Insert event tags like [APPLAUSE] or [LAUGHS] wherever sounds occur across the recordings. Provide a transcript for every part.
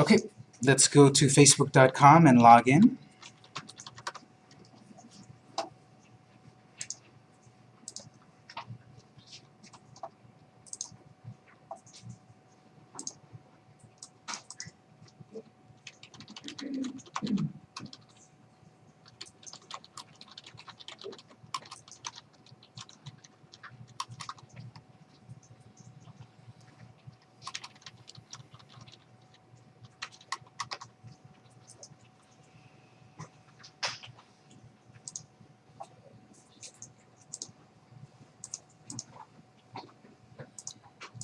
Okay, let's go to facebook.com and log in.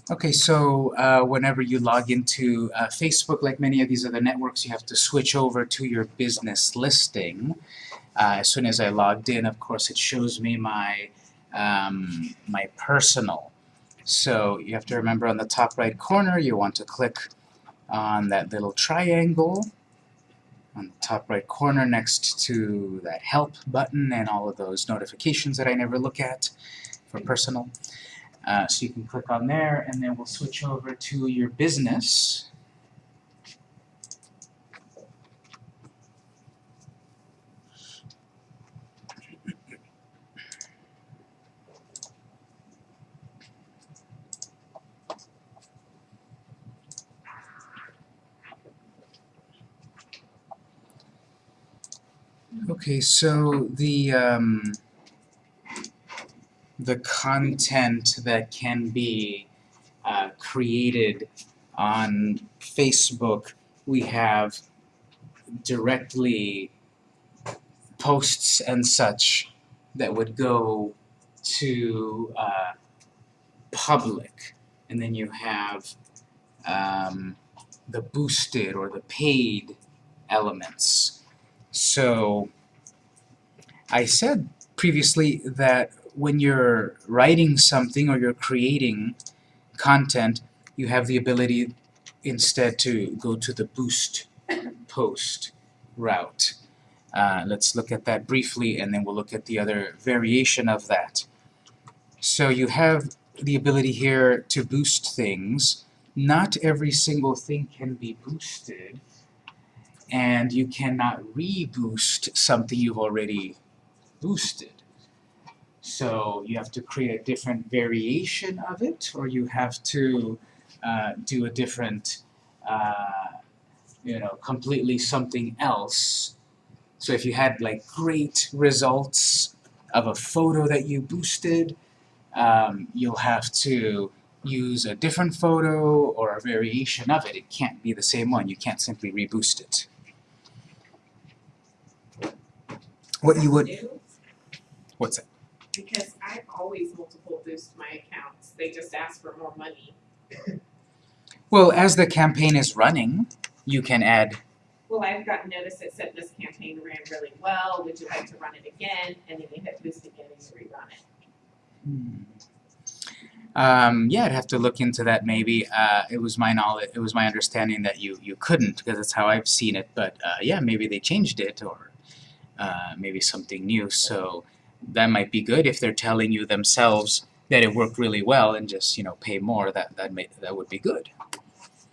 Okay, so uh, whenever you log into uh, Facebook, like many of these other networks, you have to switch over to your business listing. Uh, as soon as I logged in, of course, it shows me my um, my personal. So you have to remember on the top right corner, you want to click on that little triangle on the top right corner next to that help button and all of those notifications that I never look at for personal. Uh, so you can click on there, and then we'll switch over to your business. Okay, so the um, the content that can be uh, created on Facebook, we have directly posts and such that would go to uh, public, and then you have um, the boosted or the paid elements. So I said previously that when you're writing something or you're creating content, you have the ability instead to go to the boost post route. Uh, let's look at that briefly and then we'll look at the other variation of that. So you have the ability here to boost things. Not every single thing can be boosted and you cannot reboost something you've already boosted. So you have to create a different variation of it, or you have to uh, do a different, uh, you know, completely something else. So if you had like great results of a photo that you boosted, um, you'll have to use a different photo or a variation of it. It can't be the same one. You can't simply reboost it. What you would... What's that? Because I've always multiple boost my accounts. They just ask for more money. Well, as the campaign is running, you can add... Well, I've gotten notice that said this campaign ran really well. Would you like to run it again? And then you hit boost again and you rerun it. Hmm. Um, yeah, I'd have to look into that maybe. Uh, it was my knowledge, it was my understanding that you, you couldn't, because that's how I've seen it. But uh, yeah, maybe they changed it, or uh, maybe something new. So that might be good if they're telling you themselves that it worked really well and just you know pay more that that may that would be good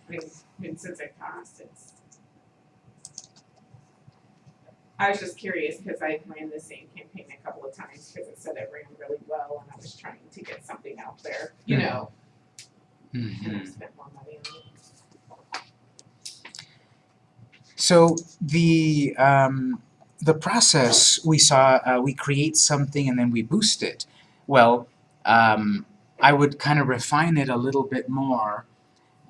I mean, I mean since it cost, it's. I was just curious because I ran the same campaign a couple of times because it said it ran really well and I was trying to get something out there, you Mhm. know, and I Mhm. spent more money on it. so the um, the process we saw uh, we create something and then we boost it well um, I would kind of refine it a little bit more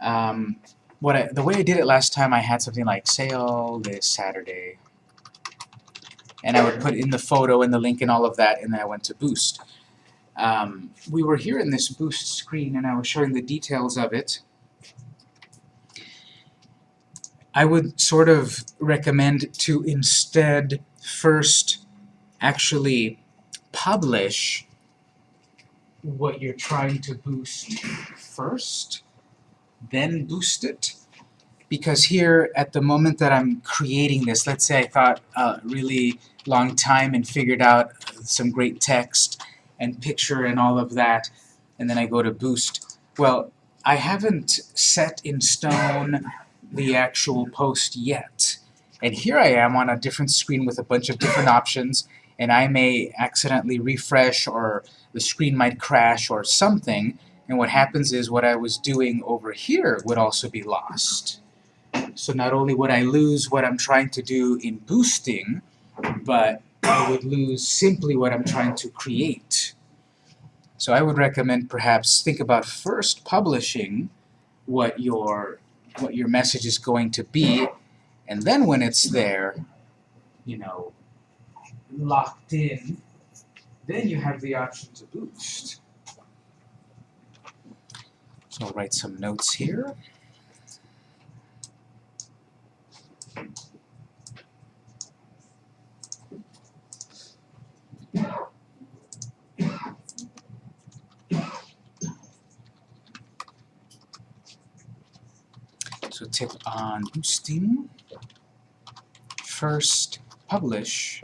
um, what I, the way I did it last time I had something like sale this Saturday and I would put in the photo and the link and all of that, and then I went to Boost. Um, we were here in this Boost screen, and I was showing the details of it. I would sort of recommend to instead first actually publish what you're trying to boost first, then boost it. Because here, at the moment that I'm creating this, let's say I thought a really long time and figured out some great text and picture and all of that, and then I go to boost. Well, I haven't set in stone the actual post yet. And here I am on a different screen with a bunch of different options, and I may accidentally refresh or the screen might crash or something, and what happens is what I was doing over here would also be lost. So not only would I lose what I'm trying to do in boosting, but I would lose simply what I'm trying to create. So I would recommend perhaps think about first publishing what your what your message is going to be, and then when it's there, you know, locked in, then you have the option to boost. So I'll write some notes here. So tip on boosting. First, publish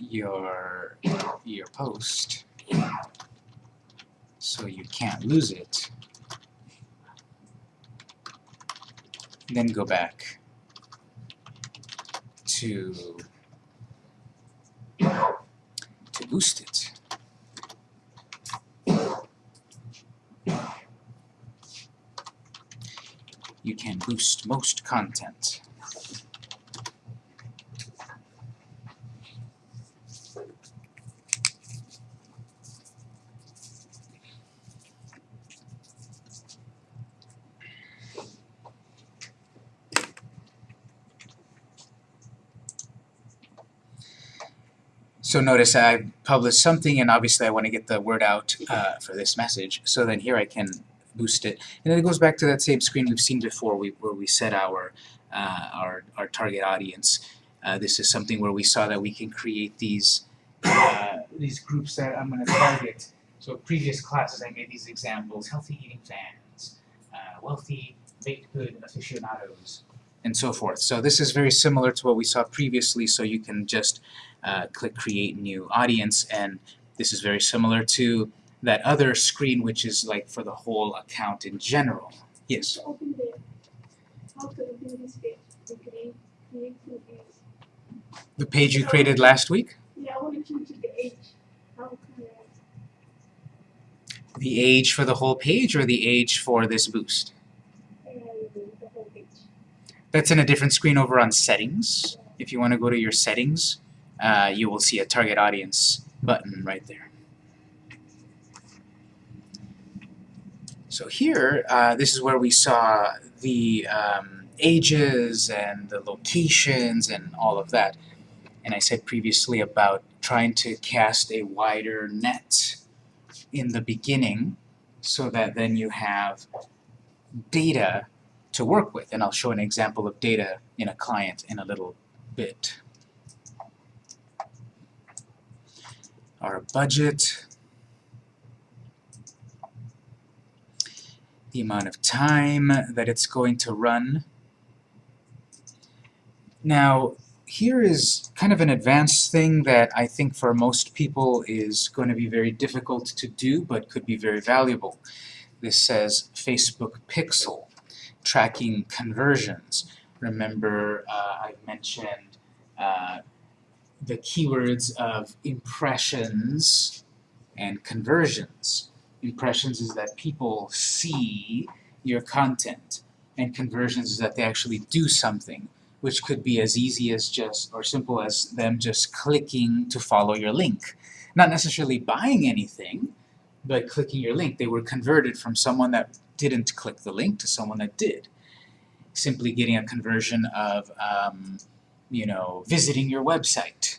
your your post so you can't lose it. Then go back to to boost it. You can boost most content. So notice I published something and obviously I want to get the word out uh, for this message. So then here I can boost it. And then it goes back to that same screen we've seen before we, where we set our, uh, our, our target audience. Uh, this is something where we saw that we can create these, uh, these groups that I'm going to target. So previous classes I made these examples, healthy eating fans, uh, wealthy baked good aficionados, and so forth. So this is very similar to what we saw previously, so you can just uh, click create new audience and this is very similar to that other screen which is like for the whole account in general. Yes? the how to open this page to create create new page. The page you created last week? Yeah, I want to change the age. How can I The age for the whole page or the age for this boost? the whole page? That's in a different screen over on settings. If you want to go to your settings, uh, you will see a target audience button right there. So here, uh, this is where we saw the um, ages and the locations and all of that. And I said previously about trying to cast a wider net in the beginning so that then you have data to work with. And I'll show an example of data in a client in a little bit. Our budget, the amount of time that it's going to run. Now, here is kind of an advanced thing that I think for most people is going to be very difficult to do, but could be very valuable. This says Facebook Pixel, tracking conversions. Remember, uh, I mentioned uh, the keywords of impressions and conversions. Impressions is that people see your content, and conversions is that they actually do something, which could be as easy as just, or simple as them just clicking to follow your link. Not necessarily buying anything, but clicking your link. They were converted from someone that didn't click the link to someone that did. Simply getting a conversion of, um, you know, visiting your website.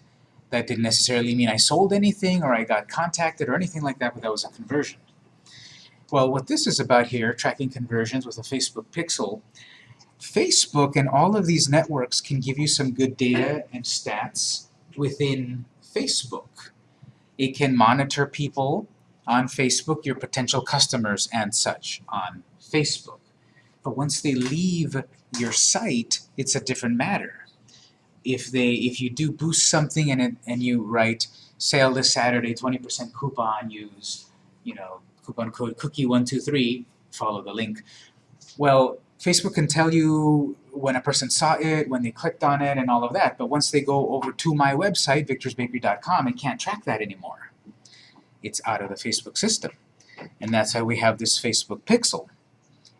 That didn't necessarily mean I sold anything or I got contacted or anything like that, but that was a conversion. Well, what this is about here, tracking conversions with a Facebook pixel, Facebook and all of these networks can give you some good data and stats within Facebook. It can monitor people on Facebook, your potential customers and such on Facebook. But once they leave your site, it's a different matter. If they, if you do boost something and, it, and you write, sale this Saturday, 20% coupon, use, you know, coupon code cookie123, follow the link. Well, Facebook can tell you when a person saw it, when they clicked on it, and all of that, but once they go over to my website, victorsbakery.com, it can't track that anymore. It's out of the Facebook system. And that's why we have this Facebook pixel.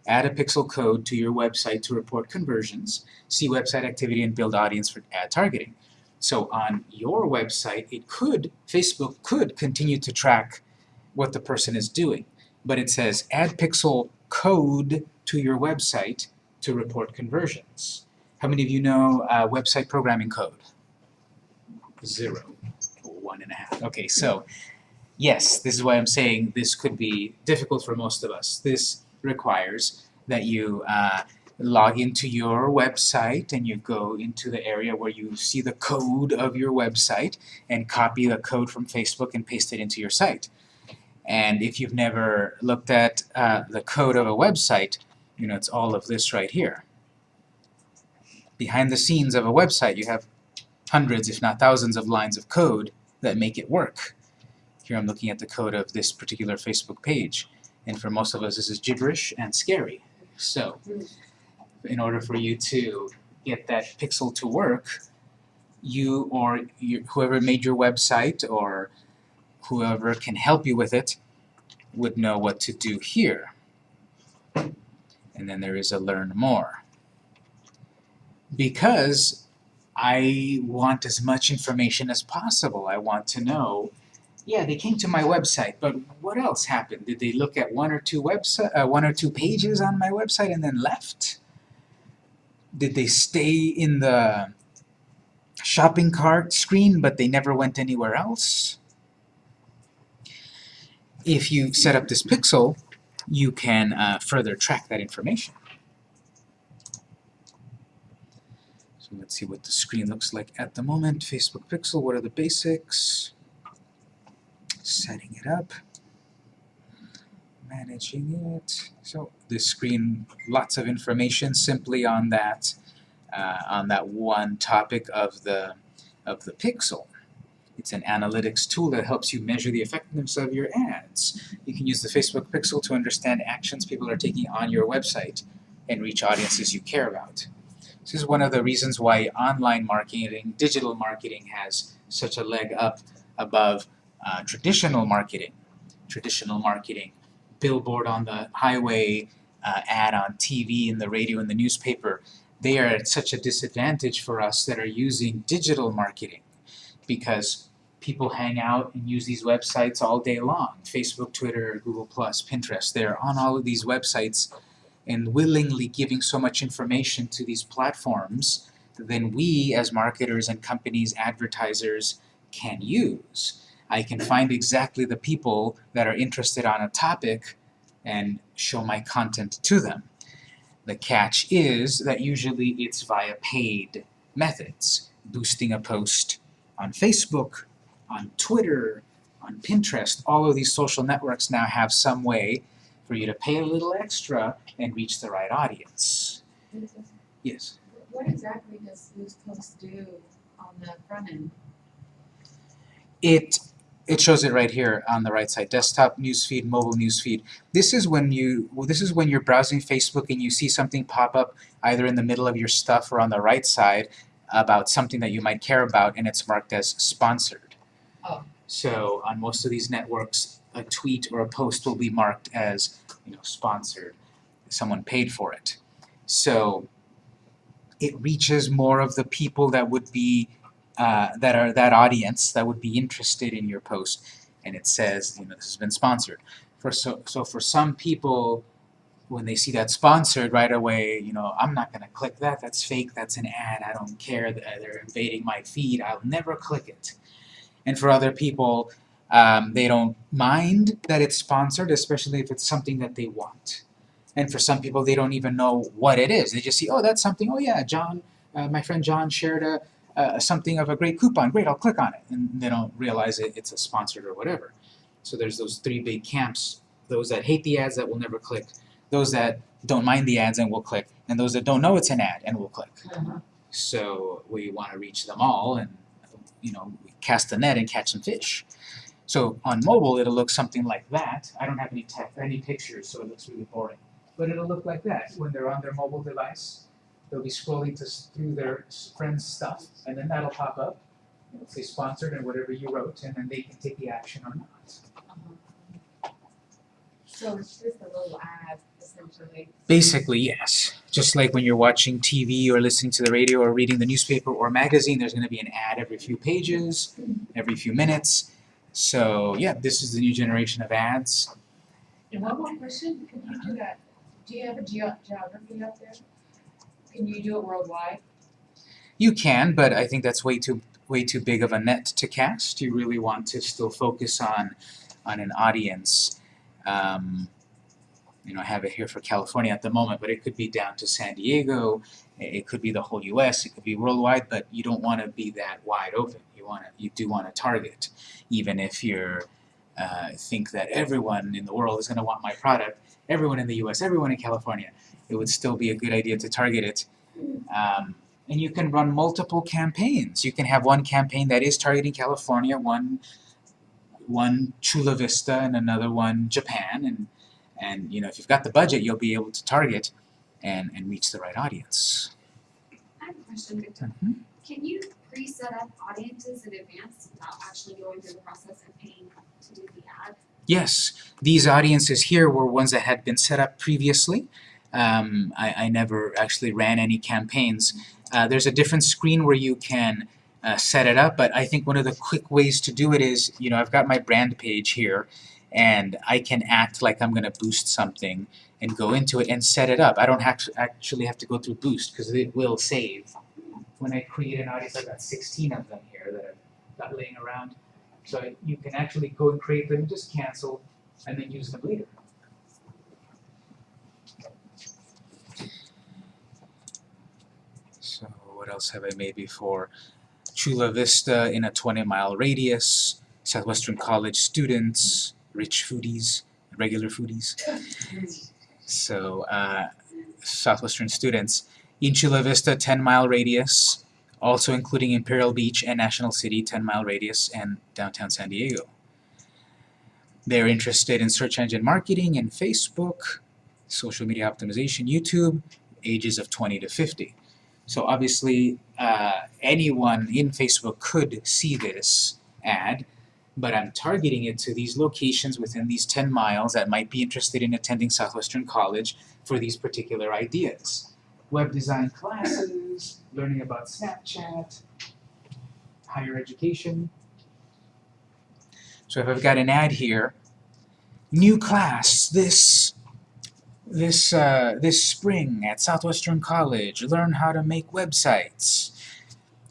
Add a pixel code to your website to report conversions, see website activity, and build audience for ad targeting. So on your website, it could, Facebook could continue to track what the person is doing, but it says add pixel code to your website to report conversions. How many of you know uh, website programming code? Zero. One and a half. Okay, so yes, this is why I'm saying this could be difficult for most of us. This requires that you uh, log into your website and you go into the area where you see the code of your website and copy the code from Facebook and paste it into your site. And if you've never looked at uh, the code of a website, you know, it's all of this right here. Behind the scenes of a website, you have hundreds, if not thousands, of lines of code that make it work. Here I'm looking at the code of this particular Facebook page. And for most of us, this is gibberish and scary. So, in order for you to get that pixel to work, you or you, whoever made your website or whoever can help you with it would know what to do here. And then there is a learn more. Because I want as much information as possible. I want to know, yeah, they came to my website, but what else happened? Did they look at one or two website, uh, one or two pages on my website and then left? Did they stay in the shopping cart screen but they never went anywhere else? If you set up this pixel, you can uh, further track that information. So let's see what the screen looks like at the moment. Facebook Pixel, what are the basics? Setting it up. Managing it. So this screen, lots of information simply on that uh, on that one topic of the of the pixel. It's an analytics tool that helps you measure the effectiveness of your ads. You can use the Facebook Pixel to understand actions people are taking on your website and reach audiences you care about. This is one of the reasons why online marketing, digital marketing has such a leg up above uh, traditional marketing. Traditional marketing, billboard on the highway, uh, ad on TV, in the radio, in the newspaper, they are at such a disadvantage for us that are using digital marketing because people hang out and use these websites all day long. Facebook, Twitter, Google+, Pinterest, they're on all of these websites and willingly giving so much information to these platforms that then we as marketers and companies, advertisers, can use. I can find exactly the people that are interested on a topic and show my content to them. The catch is that usually it's via paid methods, boosting a post on Facebook, on Twitter, on Pinterest. All of these social networks now have some way for you to pay a little extra and reach the right audience. Yes? What exactly does Boost Post do on the front end? It it shows it right here on the right side, desktop newsfeed, mobile newsfeed. This is when you well, this is when you're browsing Facebook and you see something pop up either in the middle of your stuff or on the right side about something that you might care about and it's marked as sponsored. So on most of these networks, a tweet or a post will be marked as you know sponsored. Someone paid for it. So it reaches more of the people that would be uh, that are that audience that would be interested in your post, and it says you know this has been sponsored. For so so for some people, when they see that sponsored right away, you know I'm not going to click that. That's fake. That's an ad. I don't care. They're invading my feed. I'll never click it. And for other people, um, they don't mind that it's sponsored, especially if it's something that they want. And for some people, they don't even know what it is. They just see, oh, that's something. Oh yeah, John, uh, my friend John shared a uh, something of a great coupon, great, I'll click on it. And they don't realize it, it's a sponsored or whatever. So there's those three big camps, those that hate the ads that will never click, those that don't mind the ads and will click, and those that don't know it's an ad and will click. Uh-huh. So we want to reach them all and, you know, cast a net and catch some fish. So on mobile, it'll look something like that. I don't have any tech, any pictures, so it looks really boring. but it'll look like that when they're on their mobile device. They'll be scrolling to, through their friends' stuff, and then that'll pop up. It'll say sponsored and whatever you wrote, and then they can take the action or not. Uh-huh. So it's just a little ad essentially. Basically, yes. Just like when you're watching TV or listening to the radio or reading the newspaper or magazine, there's going to be an ad every few pages, every few minutes. So, yeah, this is the new generation of ads. And one more question, can you do that, do you have a geo- geography up there? Can you do it worldwide? You can, but I think that's way too way too big of a net to cast. You really want to still focus on on an audience. Um, you know, I have it here for California at the moment, but it could be down to San Diego. It could be the whole U.S. It could be worldwide, but you don't want to be that wide open. You want to, you do want to target, even if you're uh, think that everyone in the world is going to want my product. Everyone in the U.S., everyone in California, it would still be a good idea to target it. Um, and you can run multiple campaigns. You can have one campaign that is targeting California, one one Chula Vista, and another one Japan, and and you know if you've got the budget, you'll be able to target and and reach the right audience. I have a question, Victor. Mhm. Can you pre-set up audiences in advance without actually going through the process of paying to do the ad? Yes, these audiences here were ones that had been set up previously. Um, I, I never actually ran any campaigns. Uh, there's a different screen where you can uh, set it up, but I think one of the quick ways to do it is, you know, I've got my brand page here, and I can act like I'm going to boost something and go into it and set it up. I don't have actually have to go through Boost because it will save. When I create an audience, I've got 16 of them here that I've got laying around. So you can actually go and create them, just cancel, and then use them later. So what else have I made before? Chula Vista in a 20 mile radius, Southwestern College students, rich foodies, regular foodies. [LAUGHS] So uh, Southwestern students in Chula Vista 10 mile radius, also including Imperial Beach and National City 10 mile radius and downtown San Diego. They're interested in search engine marketing and Facebook, social media optimization, YouTube, ages of 20 to 50. So obviously, uh, anyone in Facebook could see this ad, but I'm targeting it to these locations within these 10 miles that might be interested in attending Southwestern College for these particular ideas. Web design classes, learning about Snapchat, higher education. So if I've got an ad here, new class this this uh, this spring at Southwestern College, learn how to make websites.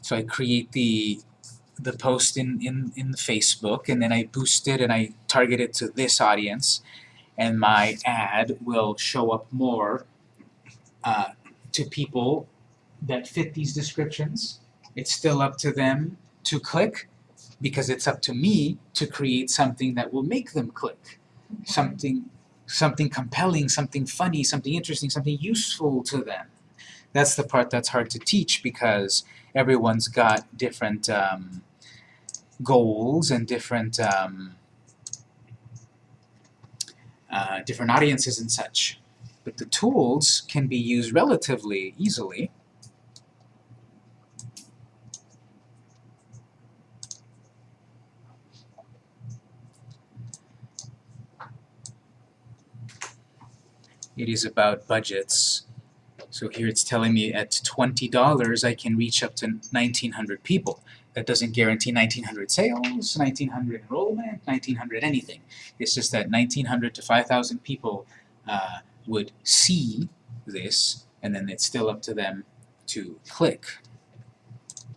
So I create the the post in, in, in Facebook and then I boost it and I target it to this audience and my ad will show up more uh, to people that fit these descriptions. It's still up to them to click because it's up to me to create something that will make them click. Something something compelling, something funny, something interesting, something useful to them. That's the part that's hard to teach because everyone's got different um, goals and different um, uh, different audiences and such. But the tools can be used relatively easily. It is about budgets. So here it's telling me at $20 I can reach up to 1,900 people. That doesn't guarantee 1,900 sales, 1,900 enrollment, 1,900 anything. It's just that 1,900 to 5,000 people uh, would see this, and then it's still up to them to click.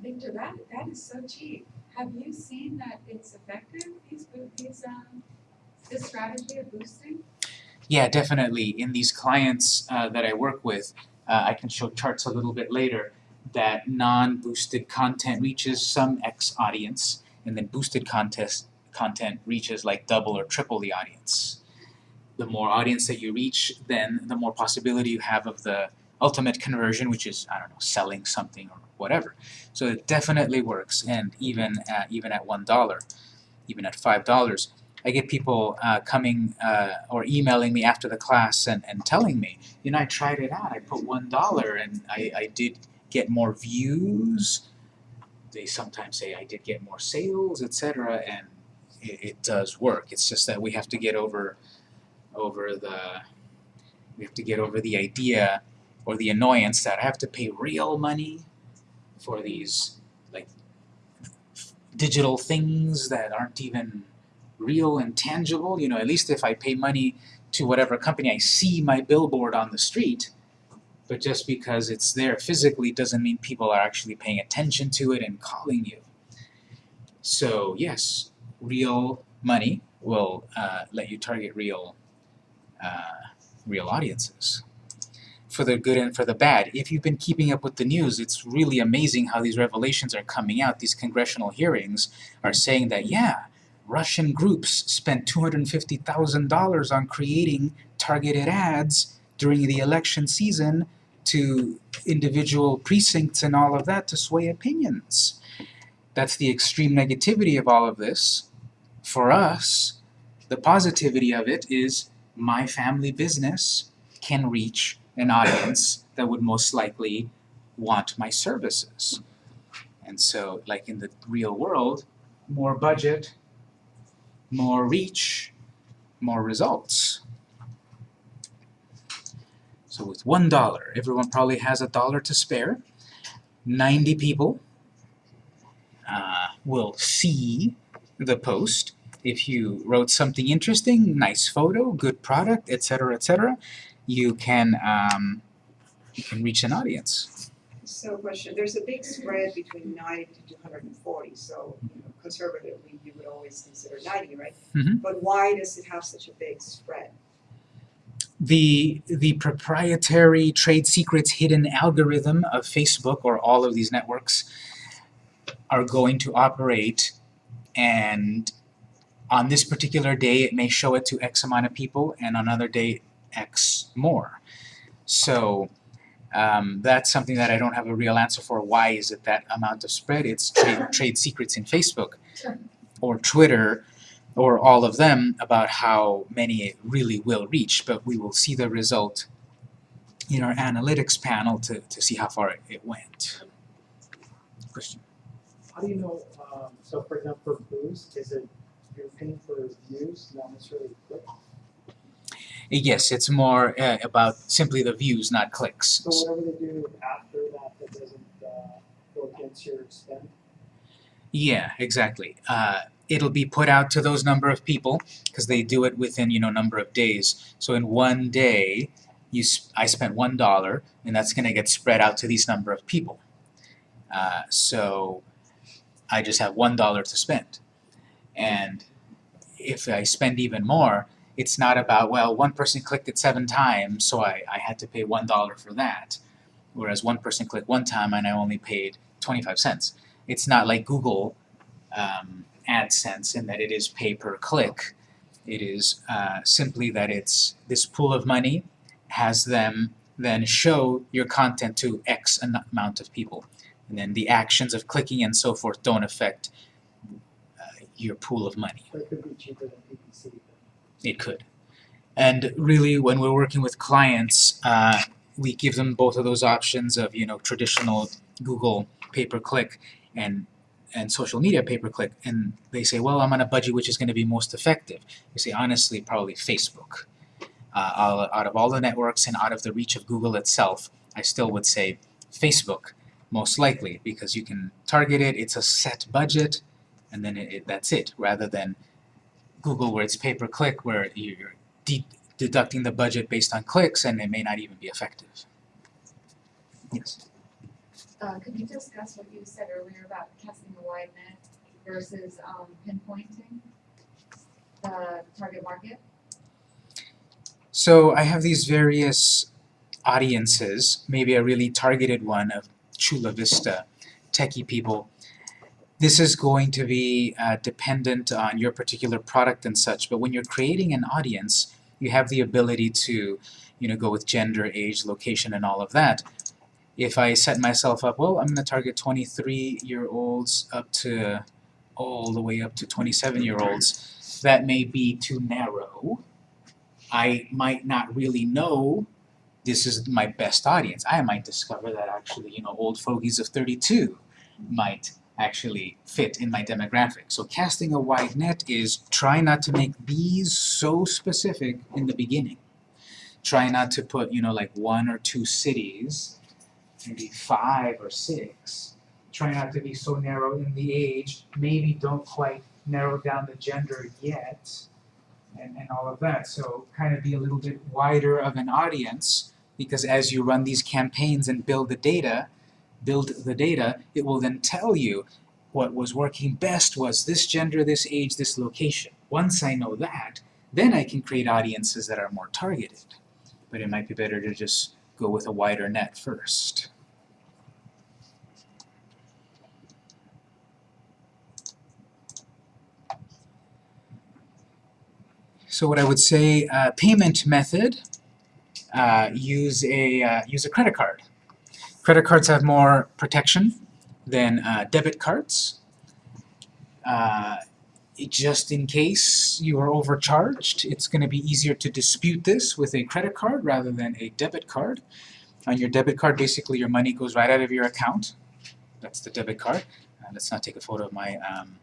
Victor, that, that is so cheap. Have you seen that it's effective, these, these, um, this strategy of boosting? Yeah, definitely. In these clients uh, that I work with, uh, I can show charts a little bit later that non-boosted content reaches some X audience, and then boosted contest content reaches like double or triple the audience. The more audience that you reach, then the more possibility you have of the ultimate conversion, which is I don't know, selling something or whatever. So it definitely works, and even at, even at one dollar, even at five dollars. I get people uh, coming uh, or emailing me after the class and, and telling me, you know, I tried it out. I put one dollar and I, I did get more views. They sometimes say I did get more sales, etc. And it, it does work. It's just that we have to get over over the we have to get over the idea or the annoyance that I have to pay real money for these like digital things that aren't even real and tangible. You know, at least if I pay money to whatever company, I see my billboard on the street. But just because it's there physically doesn't mean people are actually paying attention to it and calling you. So yes, real money will uh, let you target real, uh, real audiences. For the good and for the bad. If you've been keeping up with the news, it's really amazing how these revelations are coming out. These congressional hearings are saying that, yeah, Russian groups spent $250,000 on creating targeted ads during the election season to individual precincts and all of that to sway opinions. That's the extreme negativity of all of this. For us, the positivity of it is my family business can reach an audience that would most likely want my services. And so, like in the real world, more budget, more reach, more results. So with one dollar, everyone probably has a dollar to spare. 90 people uh, will see the post. If you wrote something interesting, nice photo, good product, etc., etc., you can um, you can reach an audience. So question, there's a big spread between ninety to two hundred and forty, so you know, conservatively, you would always consider ninety, right? Mhm. But why does it have such a big spread? The the proprietary trade secrets hidden algorithm of Facebook or all of these networks are going to operate and on this particular day it may show it to X amount of people and on another day X more. So um, that's something that I don't have a real answer for. Why is it that amount of spread? It's trade, trade secrets in Facebook or Twitter or all of them about how many it really will reach, but we will see the result in our analytics panel to, to see how far it, it went. Question? How do you know, um, so for example, for boost, is it, you're paying for views, not necessarily clicks? Yes, it's more uh, about simply the views, not clicks. So whatever they do after that, that doesn't, uh, go against your spend? Yeah, exactly. Uh, it'll be put out to those number of people because they do it within you know number of days. So in one day, you sp- I spent one dollar, and that's going to get spread out to these number of people. Uh, so I just have one dollar to spend, and if I spend even more, it's not about well one person clicked it seven times, so I, I had to pay one dollar for that, whereas one person clicked one time and I only paid twenty five cents. It's not like Google um, AdSense in that it is pay per click. It is uh, simply that it's this pool of money has them then show your content to X amount of people. And then the actions of clicking and so forth don't affect uh, your pool of money. It could be cheaper than PPC, It could. And really, when we're working with clients, uh, we give them both of those options of you know traditional Google pay per click and and social media pay per click, and they say, well, I'm on a budget which is going to be most effective. You say honestly, probably Facebook. Uh, out of all the networks and out of the reach of Google itself, I still would say Facebook most likely because you can target it. It's a set budget, and then it, it, that's it. Rather than Google where it's pay per click, where you're de- deducting the budget based on clicks, and it may not even be effective. Yes. Uh, could you discuss what you said earlier about casting a wide net versus, um, pinpointing the target market? So I have these various audiences, maybe a really targeted one of Chula Vista techie people. This is going to be uh, dependent on your particular product and such, but when you're creating an audience, you have the ability to, you know, go with gender, age, location, and all of that. If I set myself up, well, I'm going to target 23-year-olds up to all the way up to 27-year-olds, that may be too narrow, I might not really know this is my best audience. I might discover that actually, you know, old fogies of 32 might actually fit in my demographic. So casting a wide net is try not to make these so specific in the beginning. Try not to put, you know, like one or two cities, maybe five or six. Try not to be so narrow in the age, maybe don't quite narrow down the gender yet, and, and all of that. So kind of be a little bit wider of an audience because as you run these campaigns and build the data, build the data, it will then tell you what was working best was this gender, this age, this location. Once I know that, then I can create audiences that are more targeted. But it might be better to just go with a wider net first. So what I would say, uh, payment method, uh, use a uh, use a credit card. Credit cards have more protection than uh, debit cards. Just in case you are overcharged, it's going to be easier to dispute this with a credit card rather than a debit card. On your debit card, basically your money goes right out of your account. That's the debit card. Uh, let's not take a photo of my um,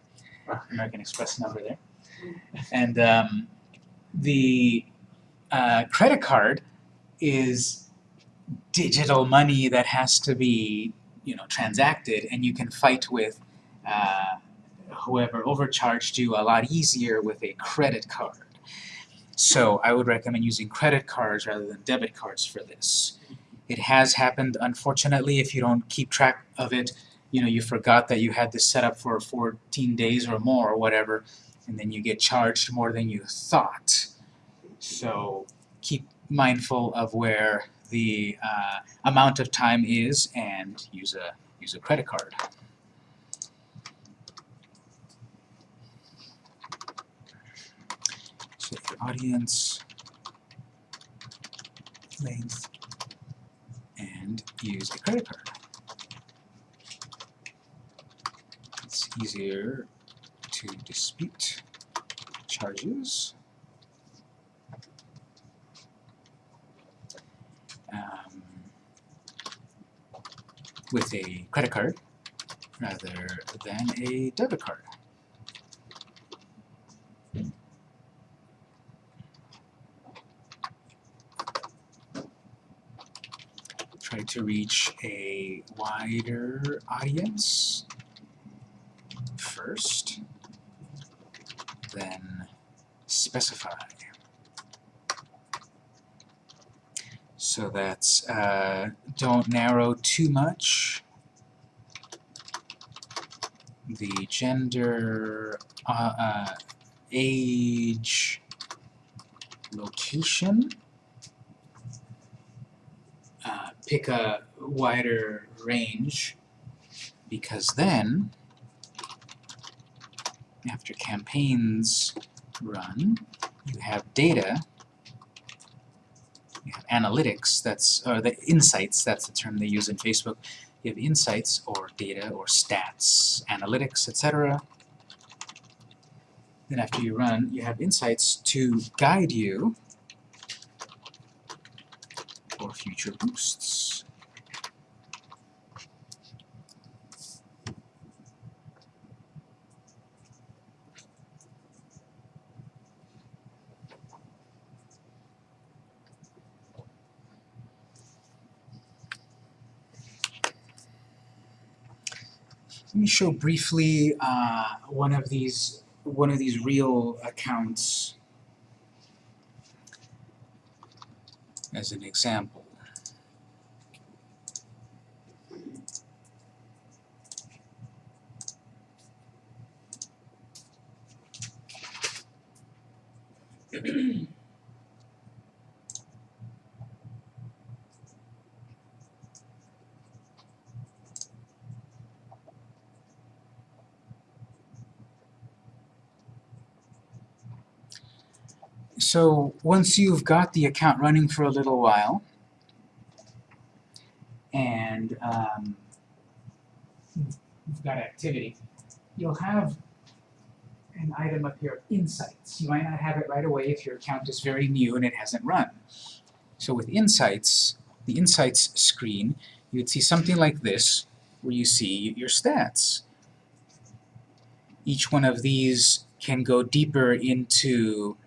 American Express number there. And um, the uh, credit card is digital money that has to be, you know, transacted, and you can fight with uh, whoever overcharged you a lot easier with a credit card. So I would recommend using credit cards rather than debit cards for this. It has happened, unfortunately, if you don't keep track of it, you know, you forgot that you had this set up for 14 days or more or whatever, and then you get charged more than you thought. So keep mindful of where the uh, amount of time is and use a use a credit card. Set your audience length and use a credit card. It's easier to dispute charges. um, with a credit card rather than a debit card. Try to reach a wider audience first, then specify. So that's, uh, don't narrow too much. The gender, uh, uh, age, location. Uh, pick a wider range because then, after campaigns run, you have data you have analytics, that's, or the insights, that's the term they use in Facebook. You have insights or data or stats, analytics, etc. Then after you run, you have insights to guide you for future boosts. Let me show briefly uh, one of these one of these real accounts as an example. [CLEARS THROAT] So once you've got the account running for a little while, and um, you've got activity, you'll have an item up here, insights. You might not have it right away if your account is very new and it hasn't run. So with insights, the insights screen, you'd see something like this, where you see your stats. Each one of these can go deeper into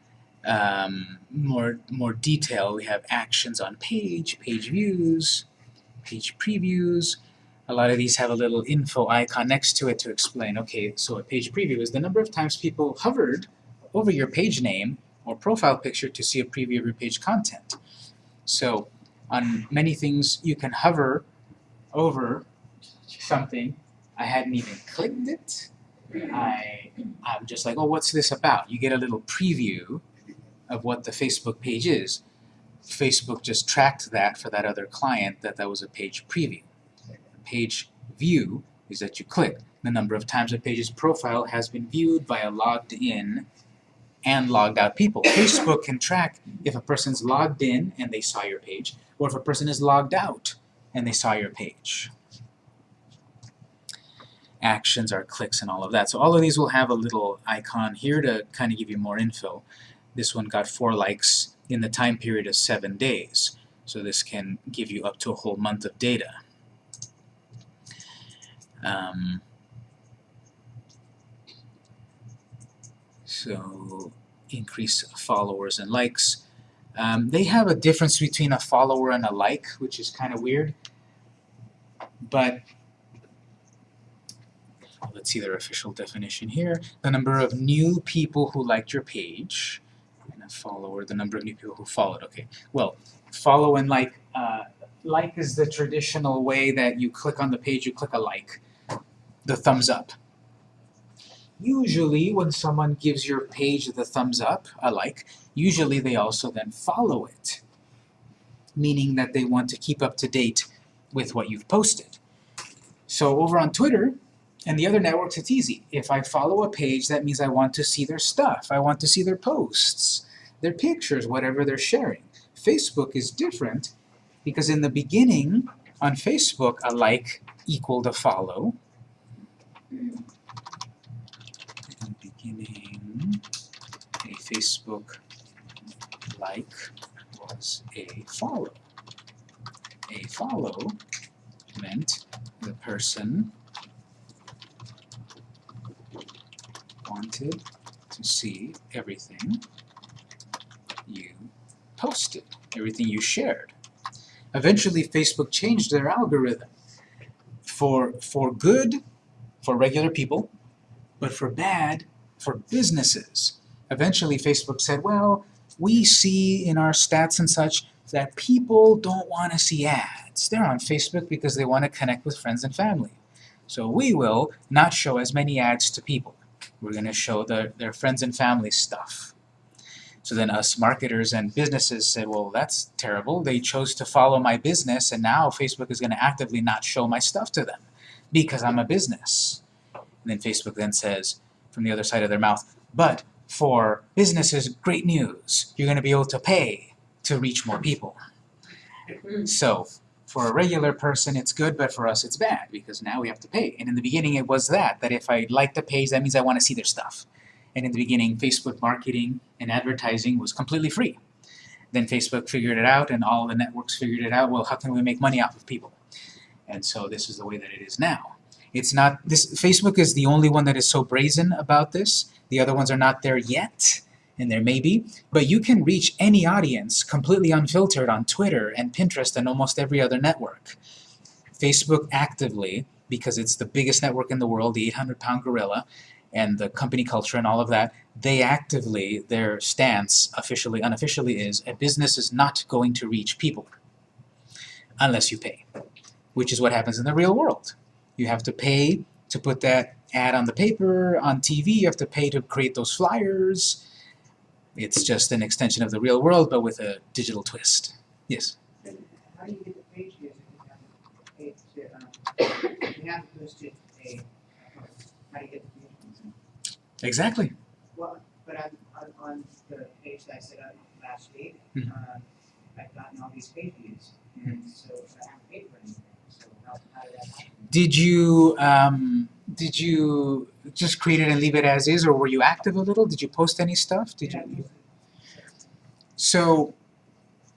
um, more, more detail. We have actions on page, page views, page previews. A lot of these have a little info icon next to it to explain, okay, so a page preview is the number of times people hovered over your page name or profile picture to see a preview of your page content. So on many things you can hover over something. I hadn't even clicked it. I, I'm just like, oh, what's this about? You get a little preview of what the Facebook page is. Facebook just tracked that for that other client that that was a page preview. Page view is that you click. The number of times a page's profile has been viewed by a logged in and logged out people. [COUGHS] Facebook can track if a person's logged in and they saw your page, or if a person is logged out and they saw your page. Actions are clicks and all of that. So all of these will have a little icon here to kind of give you more info. This one got four likes in the time period of seven days. So this can give you up to a whole month of data. Um, so increase followers and likes. Um, they have a difference between a follower and a like, which is kind of weird. But let's see their official definition here. The number of new people who liked your page, and a follower, the number of new people who followed. Okay, well, follow and like. Uh, like is the traditional way that you click on the page, you click a like, the thumbs up. Usually when someone gives your page the thumbs up, a like, usually they also then follow it, meaning that they want to keep up to date with what you've posted. So over on Twitter and the other networks, it's easy. If I follow a page, that means I want to see their stuff. I want to see their posts, their pictures, whatever they're sharing. Facebook is different because in the beginning, on Facebook, a like equaled a follow. In the beginning, a Facebook like was a follow. A follow meant the person wanted to see everything you posted, everything you shared. Eventually, Facebook changed their algorithm for, for good for regular people, but for bad for businesses. Eventually, Facebook said, well, we see in our stats and such that people don't want to see ads. They're on Facebook because they want to connect with friends and family. So we will not show as many ads to people. We're going to show the, their friends and family stuff. So then us marketers and businesses said, well, that's terrible. They chose to follow my business, and now Facebook is going to actively not show my stuff to them because I'm a business. And then Facebook then says, from the other side of their mouth, but for businesses, great news. You're going to be able to pay to reach more people. So for a regular person, it's good, but for us, it's bad because now we have to pay. And in the beginning, it was that, that if I like the page, that means I want to see their stuff. And in the beginning, Facebook marketing and advertising was completely free. Then Facebook figured it out, and all the networks figured it out. Well, how can we make money off of people? And so this is the way that it is now. It's not this. Facebook is the only one that is so brazen about this. The other ones are not there yet, and there may be. But you can reach any audience completely unfiltered on Twitter and Pinterest and almost every other network. Facebook actively, because it's the biggest network in the world, the 800-pound gorilla, and the company culture and all of that, they actively, their stance, officially, unofficially, is a business is not going to reach people unless you pay, which is what happens in the real world. You have to pay to put that ad on the paper, on TV, you have to pay to create those flyers. It's just an extension of the real world, but with a digital twist. Yes? How do you get the page views if you have a page, uh, you have to a, how do you get the views? Exactly. Well, but on, on, on the page that I set up last week, Mhm. um, I've gotten all these page views, and so I haven't paid for anything, so how, how did you, um, did you just create it and leave it as is, or were you active a little? Did you post any stuff? Did you? So,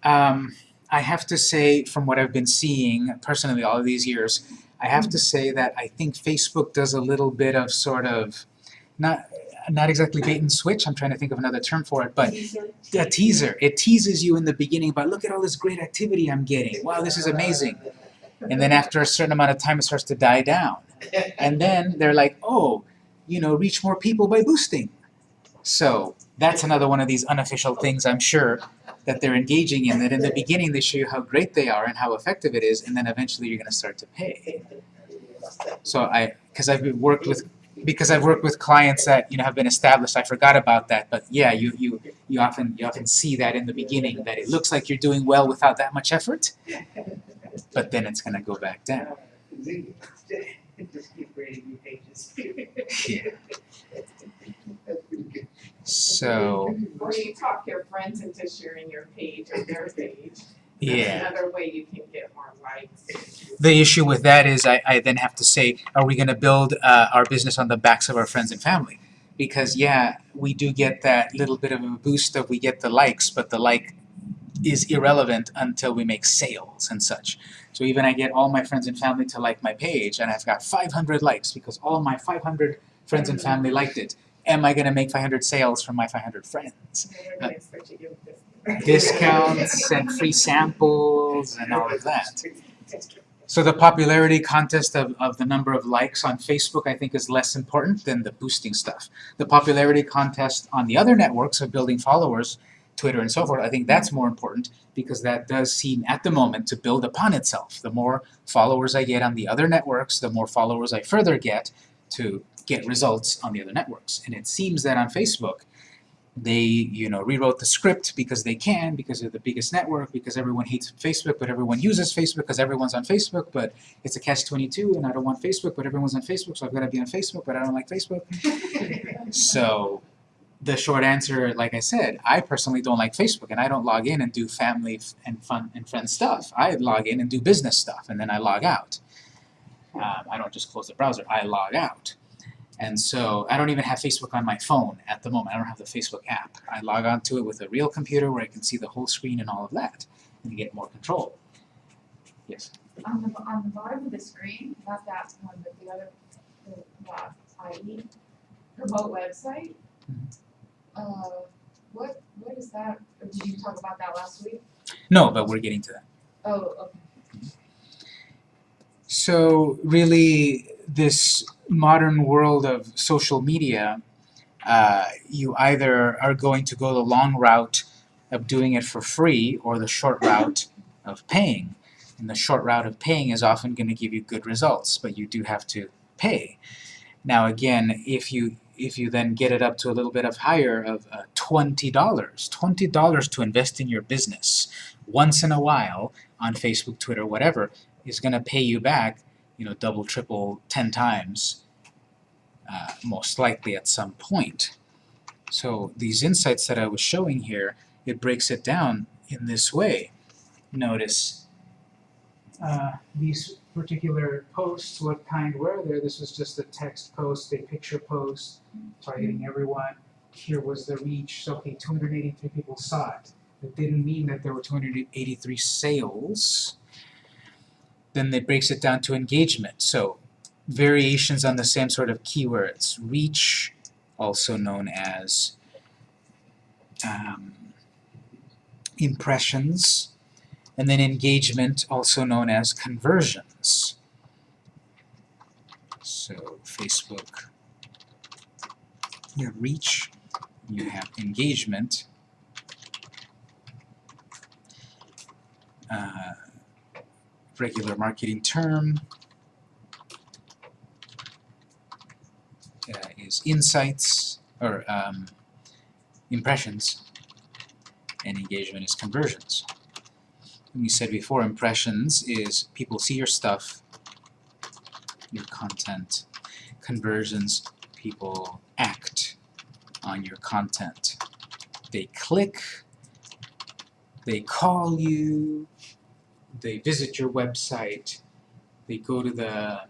um, I have to say, from what I've been seeing personally all of these years, I have to say that I think Facebook does a little bit of sort of, not not exactly bait and switch. I'm trying to think of another term for it, but a teaser. It teases you in the beginning, but look at all this great activity I'm getting. Wow, this is amazing. And then after a certain amount of time, it starts to die down. And then they're like, oh, you know, reach more people by boosting. So that's another one of these unofficial things I'm sure that they're engaging in, that in the beginning they show you how great they are and how effective it is, and then eventually you're going to start to pay. So I, because I've worked with, because I've worked with clients that, you know, have been established, I forgot about that, but yeah, you, you, you often, you often see that in the beginning, that it looks like you're doing well without that much effort, but then it's going to go back down. Yeah. So, Or you talk your friends into sharing your page or their page. Yeah. Another way you can get more likes. The issue with that is I, I then have to say, are we going to build uh, our business on the backs of our friends and family? Because yeah, we do get that little bit of a boost of we get the likes, but the like is irrelevant until we make sales and such. So even I get all my friends and family to like my page, and I've got 500 likes because all my 500 friends and family liked it. Am I going to make 500 sales from my 500 friends? They're gonna uh, expect you to give this. Discounts and free samples and all of that. So the popularity contest of, of the number of likes on Facebook I think is less important than the boosting stuff. The popularity contest on the other networks of building followers, Twitter and so forth, I think that's more important because that does seem at the moment to build upon itself. The more followers I get on the other networks, the more followers I further get to get results on the other networks. And it seems that on Facebook, they, you know, rewrote the script because they can, because they're the biggest network, because everyone hates Facebook, but everyone uses Facebook because everyone's on Facebook, but it's a catch-22 and I don't want Facebook, but everyone's on Facebook, so I've got to be on Facebook, but I don't like Facebook. [LAUGHS] So the short answer, like I said, I personally don't like Facebook and I don't log in and do family and fun and friend stuff. I log in and do business stuff and then I log out. Um, I don't just close the browser, I log out. And so I don't even have Facebook on my phone at the moment. I don't have the Facebook app. I log on to it with a real computer where I can see the whole screen and all of that and get more control. Yes. On the, on the bottom of the screen, not that one, but the other, the, that IE, promote website. Uh, what, what is that, or did you talk about that last week? No, but we're getting to that. Oh, okay. So really, this modern world of social media, uh, you either are going to go the long route of doing it for free or the short route of paying. And the short route of paying is often going to give you good results, but you do have to pay. Now again, if you if you then get it up to a little bit of higher of uh, $20, $20 to invest in your business once in a while on Facebook, Twitter, whatever, is going to pay you back, you know, double, triple, ten times, uh, most likely at some point. So these insights that I was showing here, it breaks it down in this way. Notice uh, these particular posts, what kind were there? This was just a text post, a picture post, targeting everyone. Here was the reach. So, okay, 283 people saw it. That didn't mean that there were 283 sales then it breaks it down to engagement. So variations on the same sort of keywords. Reach, also known as um, impressions, and then engagement, also known as conversions. So Facebook, you have reach, you have engagement, uh, regular marketing term uh, is insights or um, impressions and engagement is conversions. We said before impressions is people see your stuff, your content. Conversions, people act on your content. They click, they call you, they visit your website, they go to the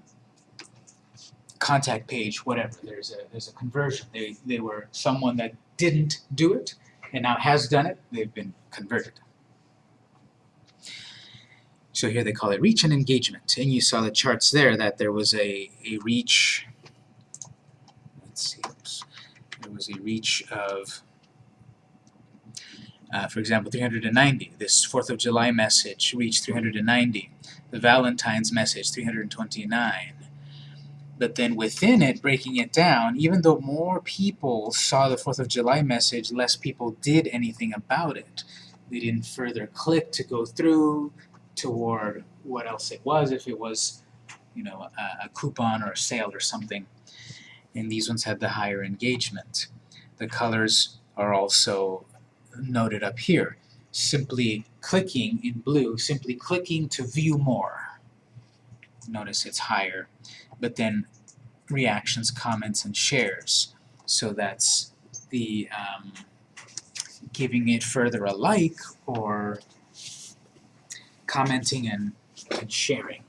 contact page, whatever. There's a there's a conversion. They they were someone that didn't do it and now has done it. They've been converted. So here they call it reach and engagement. And you saw the charts there that there was a, a reach, let's see, oops. there was a reach of, uh, for example, 390. This 4th of July message reached 390. The Valentine's message, 329. But then within it, breaking it down, even though more people saw the 4th of July message, less people did anything about it. They didn't further click to go through, toward what else it was, if it was, you know, a, a coupon or a sale or something. And these ones had the higher engagement. The colors are also noted up here. Simply clicking in blue, simply clicking to view more. Notice it's higher. But then reactions, comments, and shares. So that's the um, giving it further a like or commenting and, and sharing.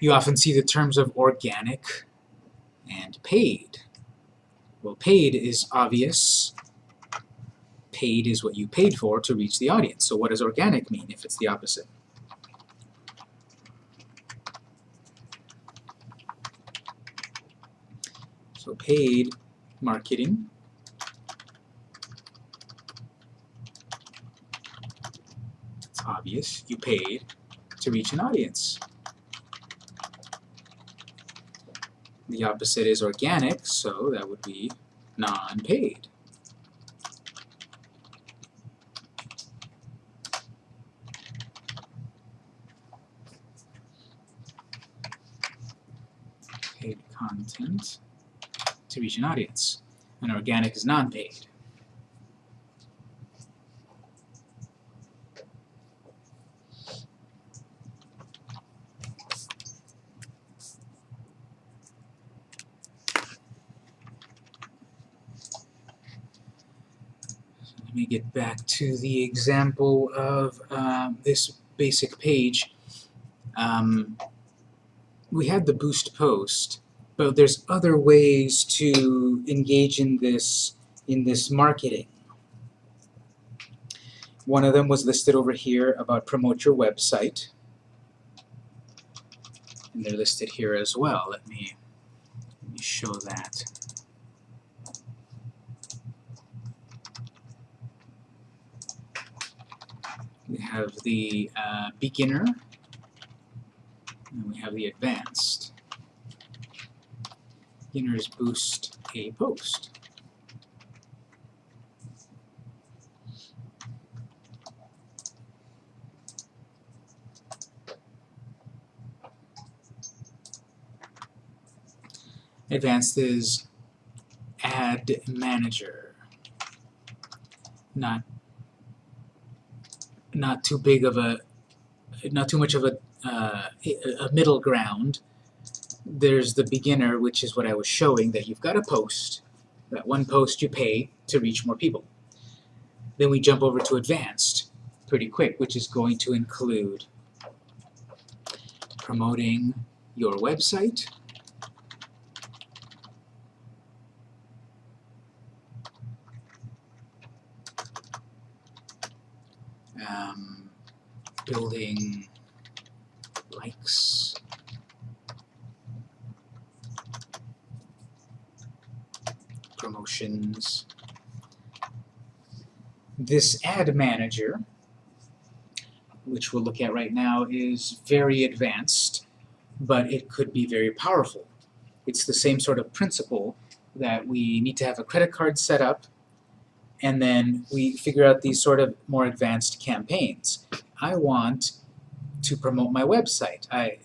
You often see the terms of organic and paid. Well, paid is obvious. Paid is what you paid for to reach the audience. So what does organic mean if it's the opposite? So paid marketing It's obvious. You paid to reach an audience. The opposite is organic, so that would be non-paid. Paid content to reach an audience. And organic is non-paid. Get back to the example of um, this basic page. Um, we had the boost post, but there's other ways to engage in this in this marketing. One of them was listed over here about promote your website. And they're listed here as well. Let me, let me show that. We have the uh, beginner, and we have the advanced. Beginners boost a post. Advanced is ad manager. Not not too big of a, not too much of a, uh, a middle ground. There's the beginner, which is what I was showing, that you've got a post. That one post you pay to reach more people. Then we jump over to advanced pretty quick, which is going to include promoting your website, um, building likes, promotions. This ad manager, which we'll look at right now, is very advanced, but it could be very powerful. It's the same sort of principle that we need to have a credit card set up and then we figure out these sort of more advanced campaigns. I want to promote my website. I,